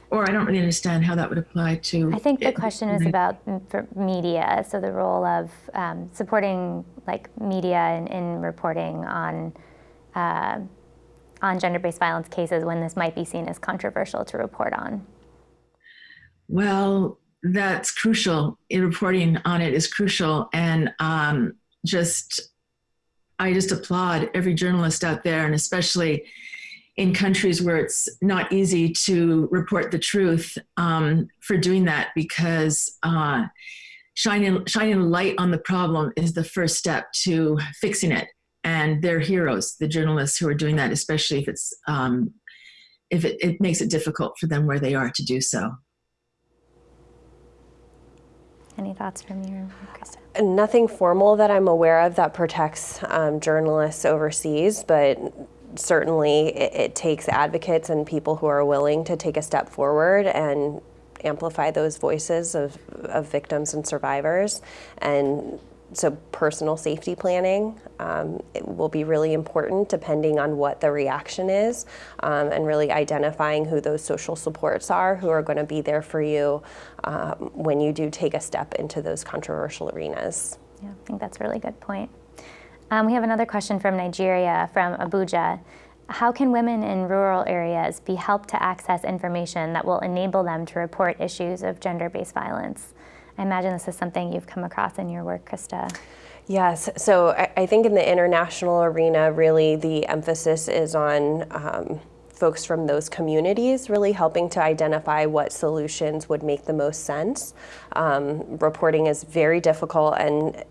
Speaker 3: Or I don't really understand how that would apply to.
Speaker 1: I think the question is about media, so the role of um, supporting like media in, in reporting on uh, on gender-based violence cases when this might be seen as controversial to report on?
Speaker 3: Well, that's crucial. Reporting on it is crucial. And um, just, I just applaud every journalist out there, and especially in countries where it's not easy to report the truth um, for doing that because uh, shining, shining light on the problem is the first step to fixing it and they're heroes, the journalists who are doing that, especially if it's um, if it, it makes it difficult for them where they are to do so.
Speaker 1: Any thoughts from you, Krista?
Speaker 2: Nothing formal that I'm aware of that protects um, journalists overseas, but certainly it, it, takes advocates and people who are willing to take a step forward and amplify those voices of, of victims and survivors and so personal safety planning um, will be really important depending on what the reaction is um, and really identifying who those social supports are who are going to be there for you um, when you do take a step into those controversial arenas.
Speaker 1: Yeah, I think that's a really good point. Um, we have another question from Nigeria, from Abuja. How can women in rural areas be helped to access information that will enable them to report issues of gender-based violence? I imagine this is something you've come across in your work, Krista.
Speaker 2: Yes, so I, I think in the international arena, really the emphasis is on um, folks from those communities really helping to identify what solutions would make the most sense. Um, reporting is very difficult and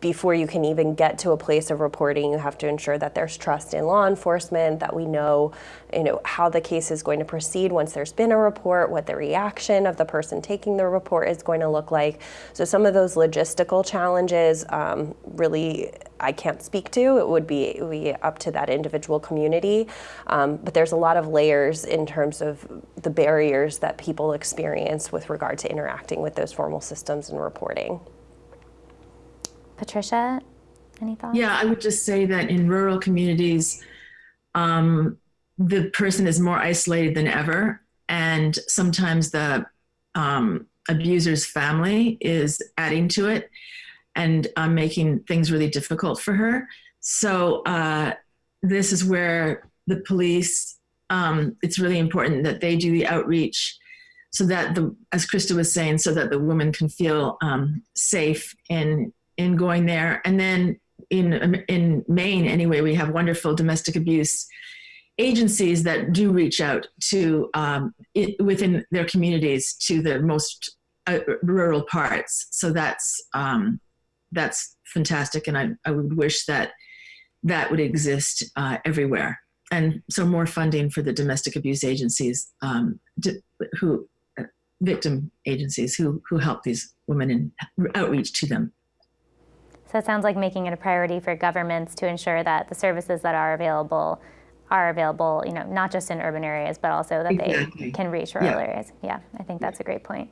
Speaker 2: before you can even get to a place of reporting, you have to ensure that there's trust in law enforcement, that we know, you know, how the case is going to proceed once there's been a report, what the reaction of the person taking the report is going to look like. So some of those logistical challenges um, really I can't speak to. It would be, be up to that individual community. Um, but there's a lot of layers in terms of the barriers that people experience with regard to interacting with those formal systems and reporting.
Speaker 1: Patricia, any thoughts?
Speaker 3: Yeah, I would just say that in rural communities, um, the person is more isolated than ever. And sometimes the um, abuser's family is adding to it and uh, making things really difficult for her. So uh, this is where the police, um, it's really important that they do the outreach so that the, as Krista was saying, so that the woman can feel um, safe in in going there. And then in, in Maine, anyway, we have wonderful domestic abuse agencies that do reach out to um, it, within their communities to the most uh, rural parts. So that's um, that's fantastic, and I, I would wish that that would exist uh, everywhere. And so more funding for the domestic abuse agencies um, who uh, victim agencies who who help these women and outreach to them.
Speaker 1: So it sounds like making it a priority for governments to ensure that the services that are available are available, you know, not just in urban areas, but also that exactly. they can reach rural yeah. areas. Yeah, I think that's a great point.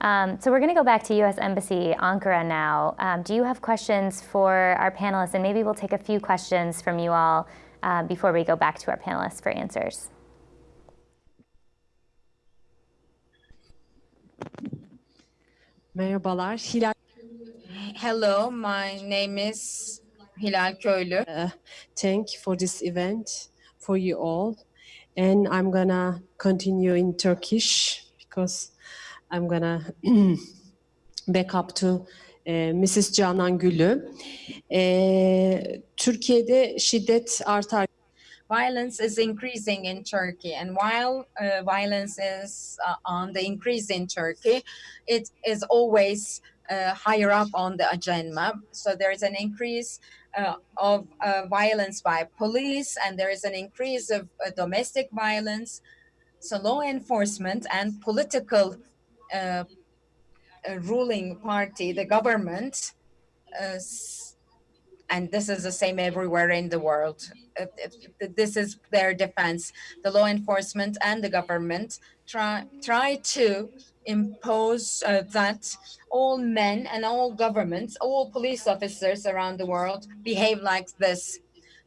Speaker 1: Um, so we're going to go back to U.S. Embassy Ankara now. Um, do you have questions for our panelists? And maybe we'll take a few questions from you all uh, before we go back to our panelists for answers.
Speaker 6: Mayor Merhabalar. Hilal
Speaker 7: Hello, my name is Hilal Köylü. Uh,
Speaker 6: thank you for this event, for you all. And I'm gonna continue in Turkish because I'm gonna [clears throat] back up to e, Mrs. Canan Gülü. E, Türkiye'de şiddet artar.
Speaker 7: Violence is increasing in Turkey, and while uh, violence is uh, on the increase in Turkey, it is always uh, higher up on the agenda. So there is an increase uh, of uh, violence by police and there is an increase of uh, domestic violence. So law enforcement and political uh, uh, ruling party, the government, and this is the same everywhere in the world. This is their defense. The law enforcement and the government try, try to impose uh, that all men and all governments, all police officers around the world behave like this.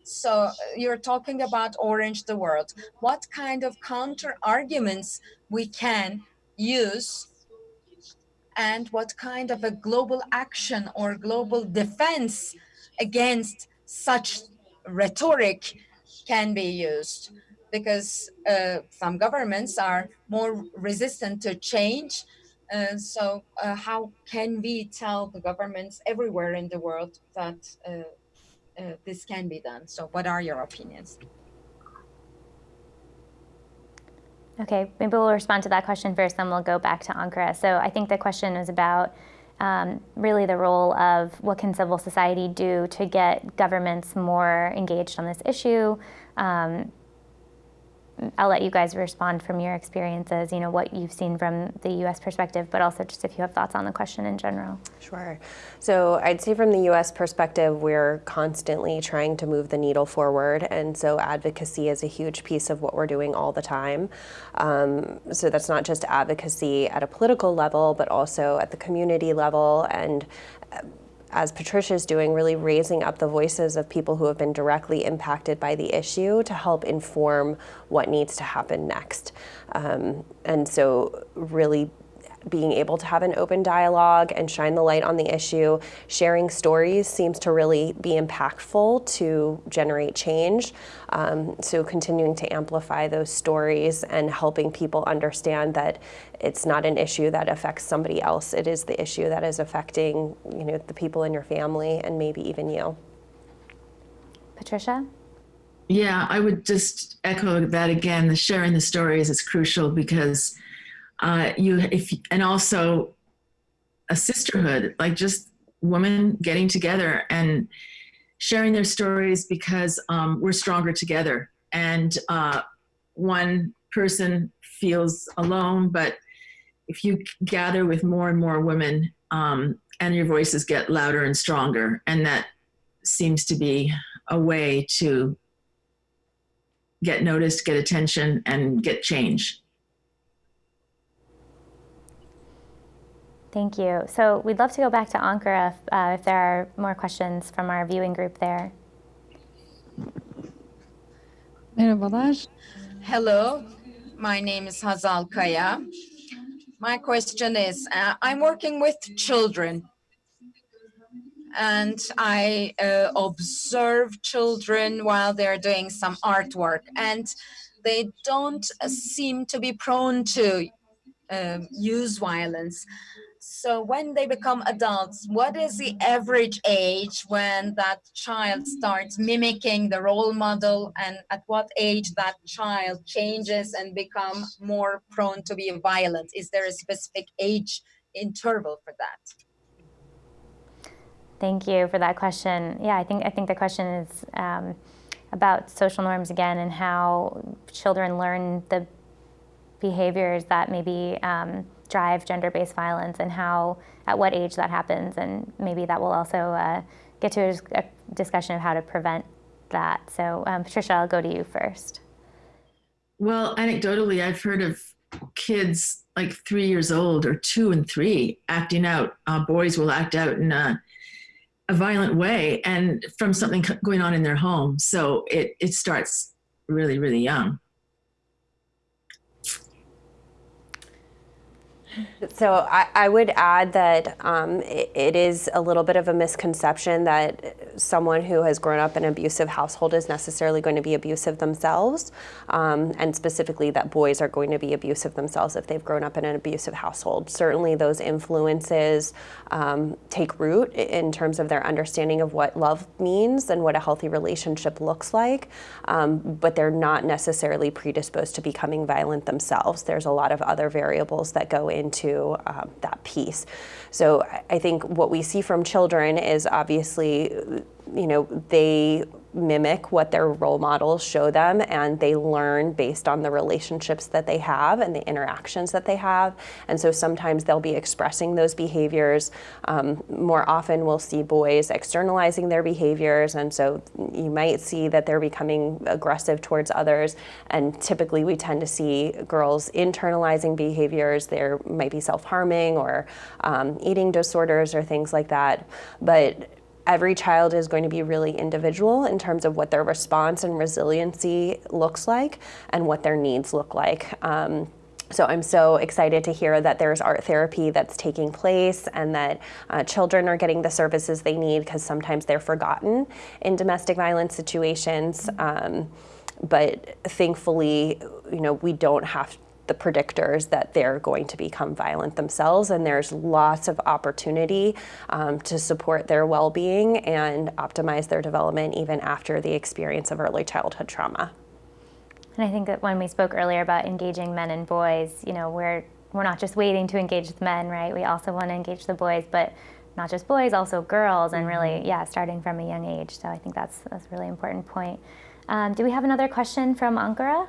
Speaker 7: So uh, you're talking about orange the world. What kind of counter arguments we can use and what kind of a global action or global defense against such rhetoric can be used because uh, some governments are more resistant to change. Uh, so uh, how can we tell the governments everywhere in the world that uh, uh, this can be done? So what are your opinions?
Speaker 1: Okay, maybe we'll respond to that question first, then we'll go back to Ankara. So I think the question is about um, really the role of what can civil society do to get governments more engaged on this issue, um, I'll let you guys respond from your experiences, you know, what you've seen from the U.S. perspective, but also just if you have thoughts on the question in general.
Speaker 2: Sure. So I'd say from the U.S. perspective, we're constantly trying to move the needle forward, and so advocacy is a huge piece of what we're doing all the time. Um, so that's not just advocacy at a political level, but also at the community level and as Patricia's doing, really raising up the voices of people who have been directly impacted by the issue to help inform what needs to happen next. Um, and so really being able to have an open dialogue and shine the light on the issue, sharing stories seems to really be impactful to generate change. Um, so continuing to amplify those stories and helping people understand that it's not an issue that affects somebody else. It is the issue that is affecting, you know, the people in your family and maybe even you.
Speaker 1: Patricia?
Speaker 3: Yeah, I would just echo that again. The sharing the stories is crucial because uh, you, if, and also a sisterhood, like just women getting together and sharing their stories because um, we're stronger together. And uh, one person feels alone, but if you gather with more and more women um, and your voices get louder and stronger, and that seems to be a way to get noticed, get attention, and get change.
Speaker 1: Thank you. So we'd love to go back to Ankara if, uh, if there are more questions from our viewing group there.
Speaker 8: Merhabalar.
Speaker 7: Hello, my name is Hazal Kaya. My question is, uh, I'm working with children and I uh, observe children while they're doing some artwork and they don't uh, seem to be prone to um, use violence. So when they become adults, what is the average age when that child starts mimicking the role model and at what age that child changes and become more prone to be violent? Is there a specific age interval for that?
Speaker 1: Thank you for that question. Yeah, I think I think the question is um, about social norms again and how children learn the behaviors that maybe um, drive gender-based violence and how at what age that happens and maybe that will also uh, get to a, a, discussion of how to prevent that. So um, Patricia, I'll go to you first.
Speaker 3: Well, anecdotally, I've heard of kids like three years old or two and three acting out. Uh, boys will act out in a a violent way and from something going on in their home. So it, it starts really, really young.
Speaker 2: So I, I, would add that um, it, it is a little bit of a misconception that someone who has grown up in an abusive household is necessarily going to be abusive themselves, um, and specifically that boys are going to be abusive themselves if they've grown up in an abusive household. Certainly those influences um, take root in terms of their understanding of what love means and what a healthy relationship looks like, um, but they're not necessarily predisposed to becoming violent themselves. There's a lot of other variables that go into um, that piece. So I think what we see from children is obviously, you know, they mimic what their role models show them and they learn based on the relationships that they have and the interactions that they have. And so sometimes they'll be expressing those behaviors. Um, more often we'll see boys externalizing their behaviors and so you might see that they're becoming aggressive towards others and typically we tend to see girls internalizing behaviors. There might be self-harming or um, eating disorders or things like that. But every child is going to be really individual in terms of what their response and resiliency looks like and what their needs look like. Um, so I'm so excited to hear that there's art therapy that's taking place and that uh, children are getting the services they need because sometimes they're forgotten in domestic violence situations. Um, but thankfully, you know, we don't have the predictors that they're going to become violent themselves and there's lots of opportunity um, to support their well-being and optimize their development even after the experience of early childhood trauma.
Speaker 1: And I think that when we spoke earlier about engaging men and boys, you know, we're we're not just waiting to engage the men, right? We also want to engage the boys, but not just boys, also girls, and really, mm-hmm. yeah, starting from a young age. So I think that's that's a really important point. Um, do we have another question from Ankara?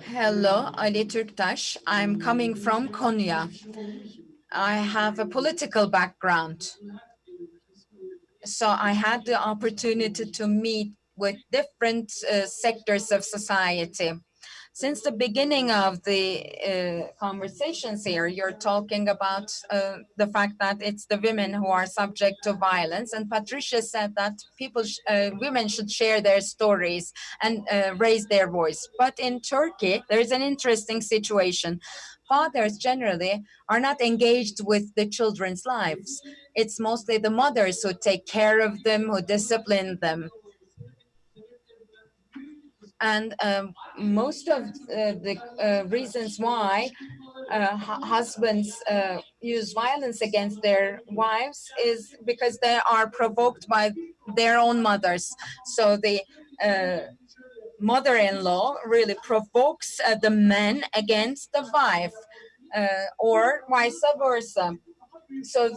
Speaker 7: Hello, Ali Turktaş. I'm coming from Konya. I have a political background. So I had the opportunity to meet with different uh, sectors of society. Since the beginning of the uh, conversations here, you're talking about uh, the fact that it's the women who are subject to violence. And Patricia said that people, uh, women should share their stories and uh, raise their voice. But in Turkey, there's an interesting situation. Fathers generally are not engaged with the children's lives. It's mostly the mothers who take care of them, who discipline them and um, most of uh, the uh, reasons why uh, husbands uh, use violence against their wives is because they are provoked by their own mothers. So the uh, mother-in-law really provokes uh, the man against the wife or vice versa. So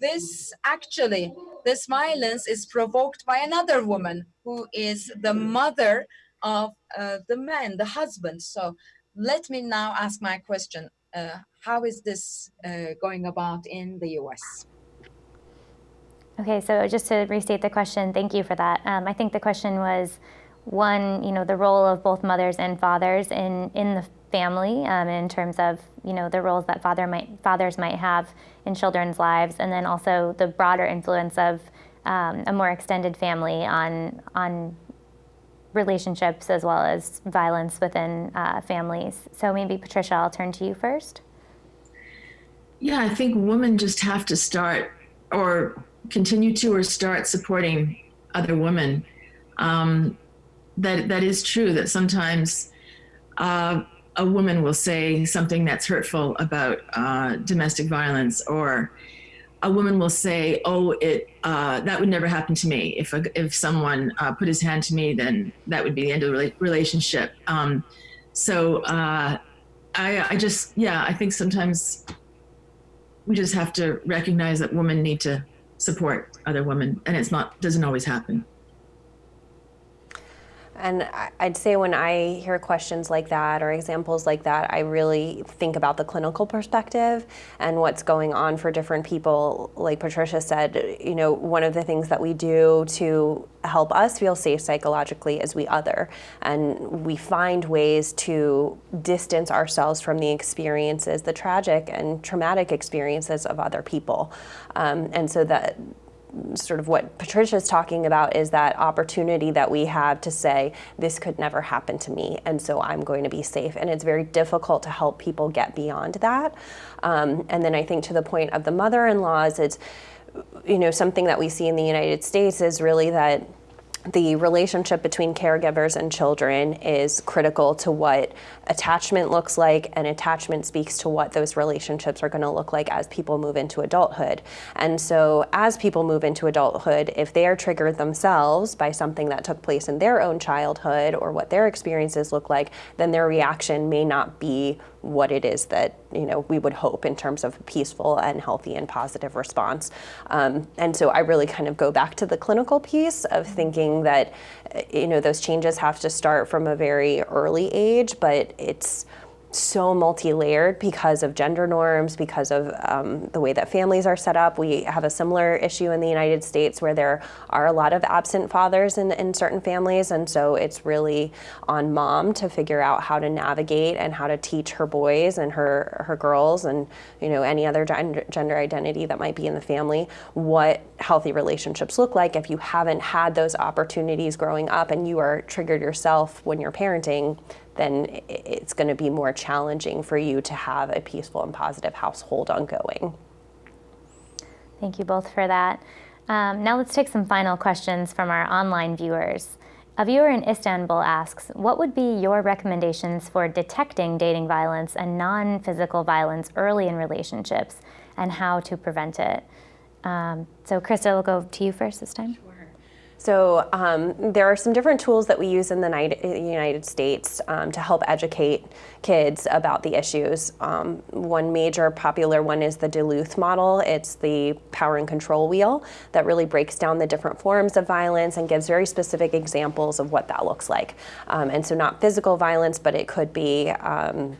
Speaker 7: this actually, this violence is provoked by another woman who is the mother of uh, the man, the husband. So let me now ask my question. Uh, how is this uh, going about in the US?
Speaker 1: Okay, so just to restate the question, thank you for that. Um, I think the question was one, you know, the role of both mothers and fathers in, in the family um, in terms of, you know, the roles that father might, fathers might have in children's lives, and then also the broader influence of um, a more extended family on, on relationships as well as violence within uh, families. So maybe Patricia, I'll turn to you first.
Speaker 3: Yeah, I think women just have to start or continue to or start supporting other women. Um, that that is true. That sometimes uh, a woman will say something that's hurtful about uh, domestic violence, or a woman will say, "Oh, it uh, that would never happen to me. If a, if someone uh, put his hand to me, then that would be the end of the relationship." Um, so uh, I, I just, yeah, I think sometimes we just have to recognize that women need to support other women, and it's not doesn't always happen.
Speaker 2: And I'd say when I hear questions like that or examples like that, I really think about the clinical perspective and what's going on for different people. Like Patricia said, you know, one of the things that we do to help us feel safe psychologically is we other. And we find ways to distance ourselves from the experiences, the tragic and traumatic experiences of other people. Um, and so that sort of what Patricia is talking about is that opportunity that we have to say, this could never happen to me, and so I'm going to be safe. And it's very difficult to help people get beyond that. Um, and then I think to the point of the mother-in-laws, it's, you know, something that we see in the United States is really that the relationship between caregivers and children is critical to what attachment looks like, and attachment speaks to what those relationships are going to look like as people move into adulthood. And so, as people move into adulthood, if they are triggered themselves by something that took place in their own childhood or what their experiences look like, then their reaction may not be what it is that you know we would hope in terms of a peaceful and healthy and positive response. Um, and so I really kind of go back to the clinical piece of thinking that you know those changes have to start from a very early age, but it's so multi-layered because of gender norms, because of um, the way that families are set up. We have a similar issue in the United States where there are a lot of absent fathers in, in certain families, and so it's really on mom to figure out how to navigate and how to teach her boys and her her girls and you know any other gender, gender identity that might be in the family what healthy relationships look like if you haven't had those opportunities growing up and you are triggered yourself when you're parenting then it's going to be more challenging for you to have a peaceful and positive household ongoing.
Speaker 1: Thank you both for that. Um, now let's take some final questions from our online viewers. A viewer in Istanbul asks, what would be your recommendations for detecting dating violence and non-physical violence early in relationships and how to prevent it? Um, so Krista, we'll go to you first this time. Sure.
Speaker 2: So um, there are some different tools that we use in the United States um, to help educate kids about the issues. Um, one major popular one is the Duluth model. It's the power and control wheel that really breaks down the different forms of violence and gives very specific examples of what that looks like. Um, and so not physical violence, but it could be um,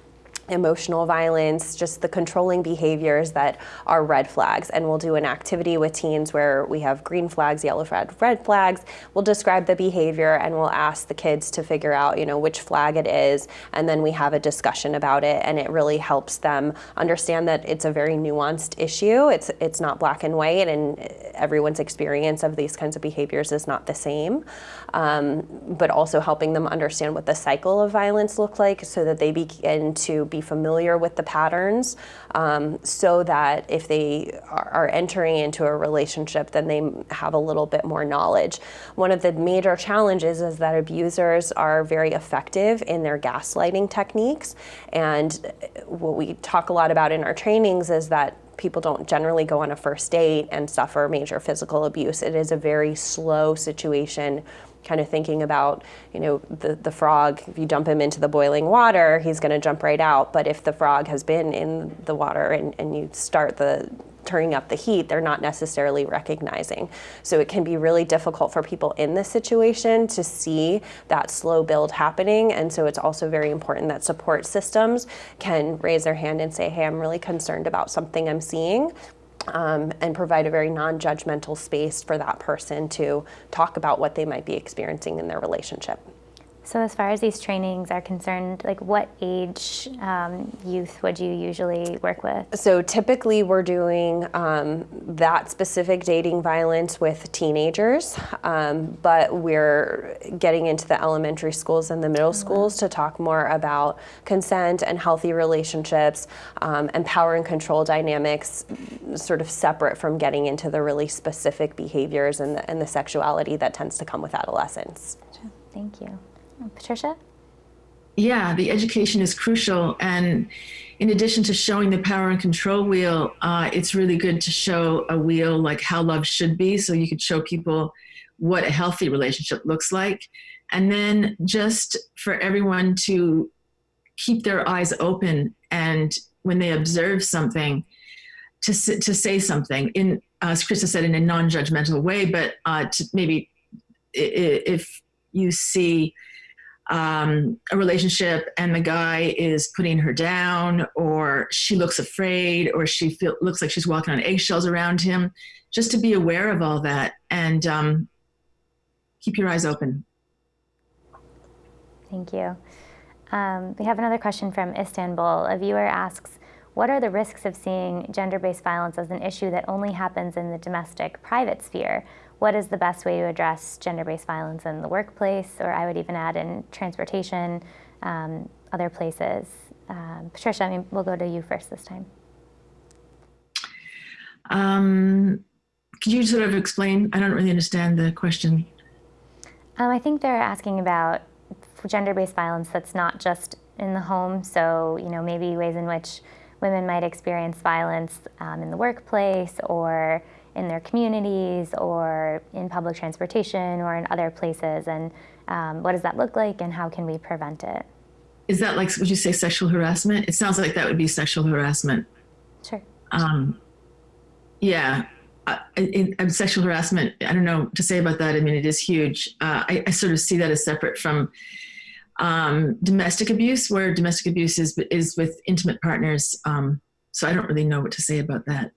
Speaker 2: emotional violence, just the controlling behaviors that are red flags. And we'll do an activity with teens where we have green flags, yellow flag, red flags. We'll describe the behavior and we'll ask the kids to figure out, you know, which flag it is. And then we have a discussion about it. And it really helps them understand that it's a very nuanced issue. It's, it's not black and white and everyone's experience of these kinds of behaviors is not the same. Um, but also helping them understand what the cycle of violence looks like so that they begin to be familiar with the patterns um, so that if they are entering into a relationship, then they have a little bit more knowledge. One of the major challenges is that abusers are very effective in their gaslighting techniques. And what we talk a lot about in our trainings is that people don't generally go on a first date and suffer major physical abuse. It is a very slow situation kind of thinking about, you know, the, the frog, if you dump him into the boiling water, he's going to jump right out. But if the frog has been in the water and, and you start the turning up the heat, they're not necessarily recognizing. So it can be really difficult for people in this situation to see that slow build happening. And so it's also very important that support systems can raise their hand and say, hey, I'm really concerned about something I'm seeing um, and provide a very non-judgmental space for that person to talk about what they might be experiencing in their relationship.
Speaker 1: So as far as these trainings are concerned, like what age um, youth would you usually work with?
Speaker 2: So typically we're doing um, that specific dating violence with teenagers, um, but we're getting into the elementary schools and the middle schools to talk more about consent and healthy relationships um, and power and control dynamics sort of separate from getting into the really specific behaviors and the, and the sexuality that tends to come with adolescence.
Speaker 1: Thank you. Patricia?
Speaker 3: Yeah, the education is crucial. And in addition to showing the power and control wheel, uh, it's really good to show a wheel like how love should be. So you could show people what a healthy relationship looks like. And then just for everyone to keep their eyes open and when they observe something, to, to say something in, uh, as Krista said, in a non-judgmental way, but uh, to maybe if you see um, a relationship and the guy is putting her down or she looks afraid or she feel, looks like she's walking on eggshells around him, just to be aware of all that and um, keep your eyes open.
Speaker 1: Thank you. Um, we have another question from Istanbul. A viewer asks, what are the risks of seeing gender-based violence as an issue that only happens in the domestic private sphere? What is the best way to address gender-based violence in the workplace, or I would even add in transportation, um, other places. Um, Patricia, I mean, we'll go to you first this time.
Speaker 3: Um, could you sort of explain? I don't really understand the question.
Speaker 1: Um, I think they're asking about gender-based violence that's not just in the home. So, you know, maybe ways in which women might experience violence um, in the workplace or in their communities or in public transportation or in other places and um, what does that look like and how can we prevent it?
Speaker 3: Is that like, would you say sexual harassment? It sounds like that would be sexual harassment.
Speaker 1: Sure.
Speaker 3: Um, yeah, uh, in, in sexual harassment, I don't know to say about that. I mean, it is huge. Uh, I, I, sort of see that as separate from um, domestic abuse, where domestic abuse is, is with intimate partners. Um, so I don't really know what to say about that.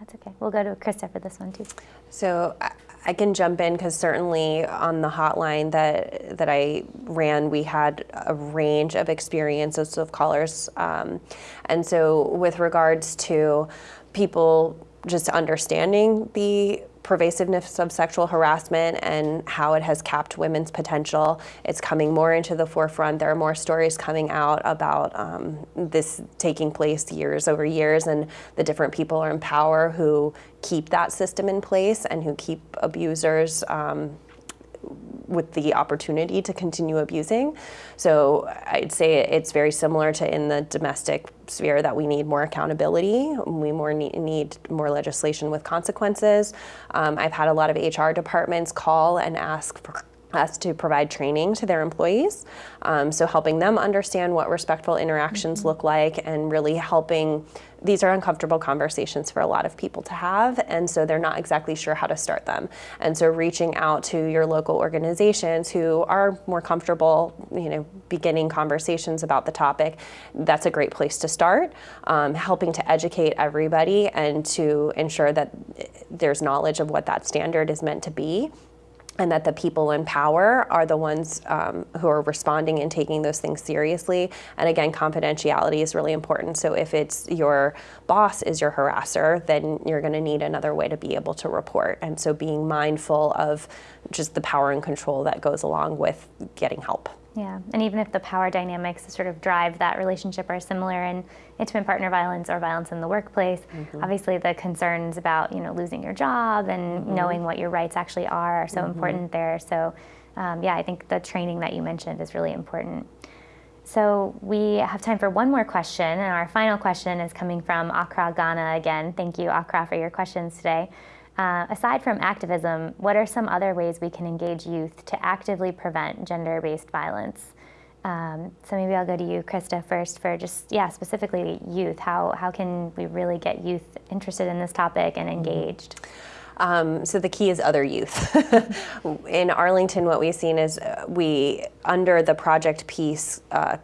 Speaker 1: That's okay. We'll go to Krista for this one too.
Speaker 2: So I can jump in because certainly on the hotline that that I ran, we had a range of experiences of callers, um, and so with regards to people just understanding the pervasiveness of sexual harassment and how it has capped women's potential. It's coming more into the forefront. There are more stories coming out about um, this taking place years over years and the different people are in power who keep that system in place and who keep abusers um, with the opportunity to continue abusing. So I'd say it's very similar to in the domestic sphere that we need more accountability. We more need, need more legislation with consequences. Um, I've had a lot of HR departments call and ask for us to provide training to their employees. Um, so helping them understand what respectful interactions look like and really helping these are uncomfortable conversations for a lot of people to have and so they're not exactly sure how to start them and so reaching out to your local organizations who are more comfortable you know beginning conversations about the topic that's a great place to start um, helping to educate everybody and to ensure that there's knowledge of what that standard is meant to be and that the people in power are the ones um, who are responding and taking those things seriously. And again, confidentiality is really important. So if it's your boss is your harasser, then you're going to need another way to be able to report. And so being mindful of just the power and control that goes along with getting help.
Speaker 1: Yeah, and even if the power dynamics sort of drive that relationship are similar in intimate partner violence or violence in the workplace, mm-hmm. obviously the concerns about you know losing your job and mm-hmm. knowing what your rights actually are are so mm-hmm. important there. So, um, yeah, I think the training that you mentioned is really important. So we have time for one more question, and our final question is coming from Accra, Ghana again. Thank you, Accra, for your questions today. Uh, aside from activism, what are some other ways we can engage youth to actively prevent gender-based violence? Um, so maybe I'll go to you, Krista, first for just, yeah, specifically youth. How, how can we really get youth interested in this topic and mm-hmm. engaged?
Speaker 2: Um, so the key is other youth. [laughs] in Arlington, what we've seen is uh, we, under the Project Peace uh,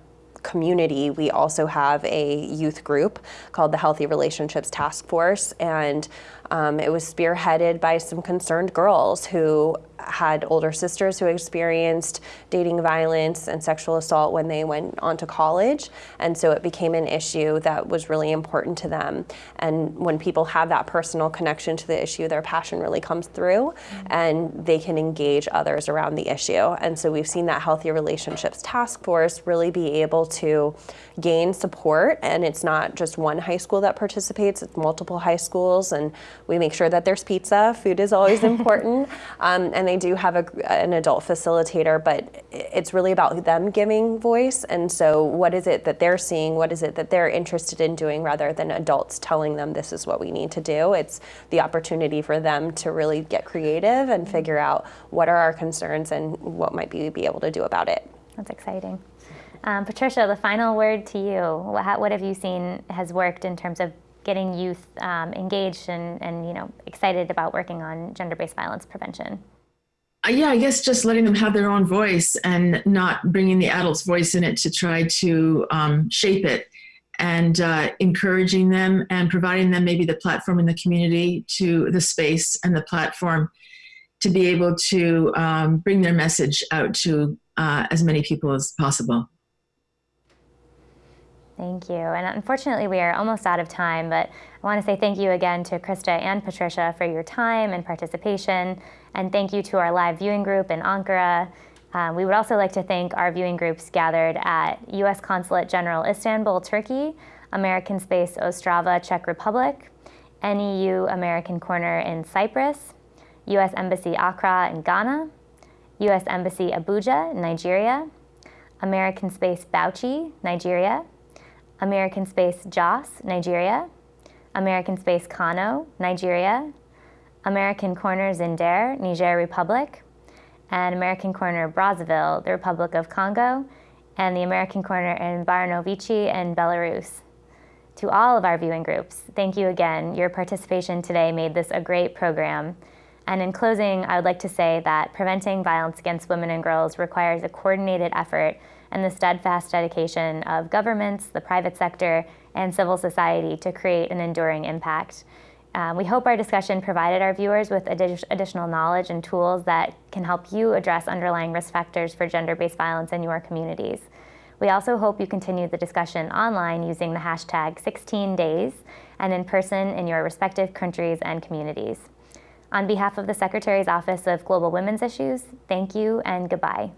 Speaker 2: community, we also have a youth group called the Healthy Relationships Task Force. And um, it was spearheaded by some concerned girls who had older sisters who experienced dating violence and sexual assault when they went on to college. And so it became an issue that was really important to them. And when people have that personal connection to the issue, their passion really comes through and they can engage others around the issue. And so we've seen that Healthy Relationships Task Force really be able to gain support. And it's not just one high school that participates, it's multiple high schools. And we make sure that there's pizza. Food is always [laughs] important. Um, and they do have a, an adult facilitator, but it's really about them giving voice. And so, what is it that they're seeing? What is it that they're interested in doing rather than adults telling them this is what we need to do? It's the opportunity for them to really get creative and figure out what are our concerns and what might we be able to do about it.
Speaker 1: That's exciting. Um, Patricia, the final word to you. What, what have you seen has worked in terms of getting youth um, engaged and, and you know excited about working on gender-based violence prevention?
Speaker 3: Uh, yeah, I guess just letting them have their own voice and not bringing the adult's voice in it to try to um, shape it and uh, encouraging them and providing them maybe the platform in the community to the space and the platform to be able to um, bring their message out to uh, as many people as possible.
Speaker 1: Thank you. And unfortunately, we are almost out of time, but I want to say thank you again to Krista and Patricia for your time and participation. And thank you to our live viewing group in Ankara. Um, we would also like to thank our viewing groups gathered at U.S. Consulate General Istanbul, Turkey, American Space Ostrava, Czech Republic, NEU American Corner in Cyprus, U.S. Embassy Accra in Ghana, U.S. Embassy Abuja, Nigeria, American Space Bauchi, Nigeria, American Space Jos, Nigeria, American Space Kano, Nigeria, American Corner Zinder, Niger Republic, and American Corner Brazzaville, the Republic of Congo, and the American Corner in Baranovichi in Belarus. To all of our viewing groups, thank you again. Your participation today made this a great program. And in closing, I would like to say that preventing violence against women and girls requires a coordinated effort and the steadfast dedication of governments, the private sector, and civil society to create an enduring impact. Um, we hope our discussion provided our viewers with adi additional knowledge and tools that can help you address underlying risk factors for gender-based violence in your communities. We also hope you continue the discussion online using the hashtag 16days and in person in your respective countries and communities. On behalf of the Secretary's Office of Global Women's Issues, thank you and goodbye.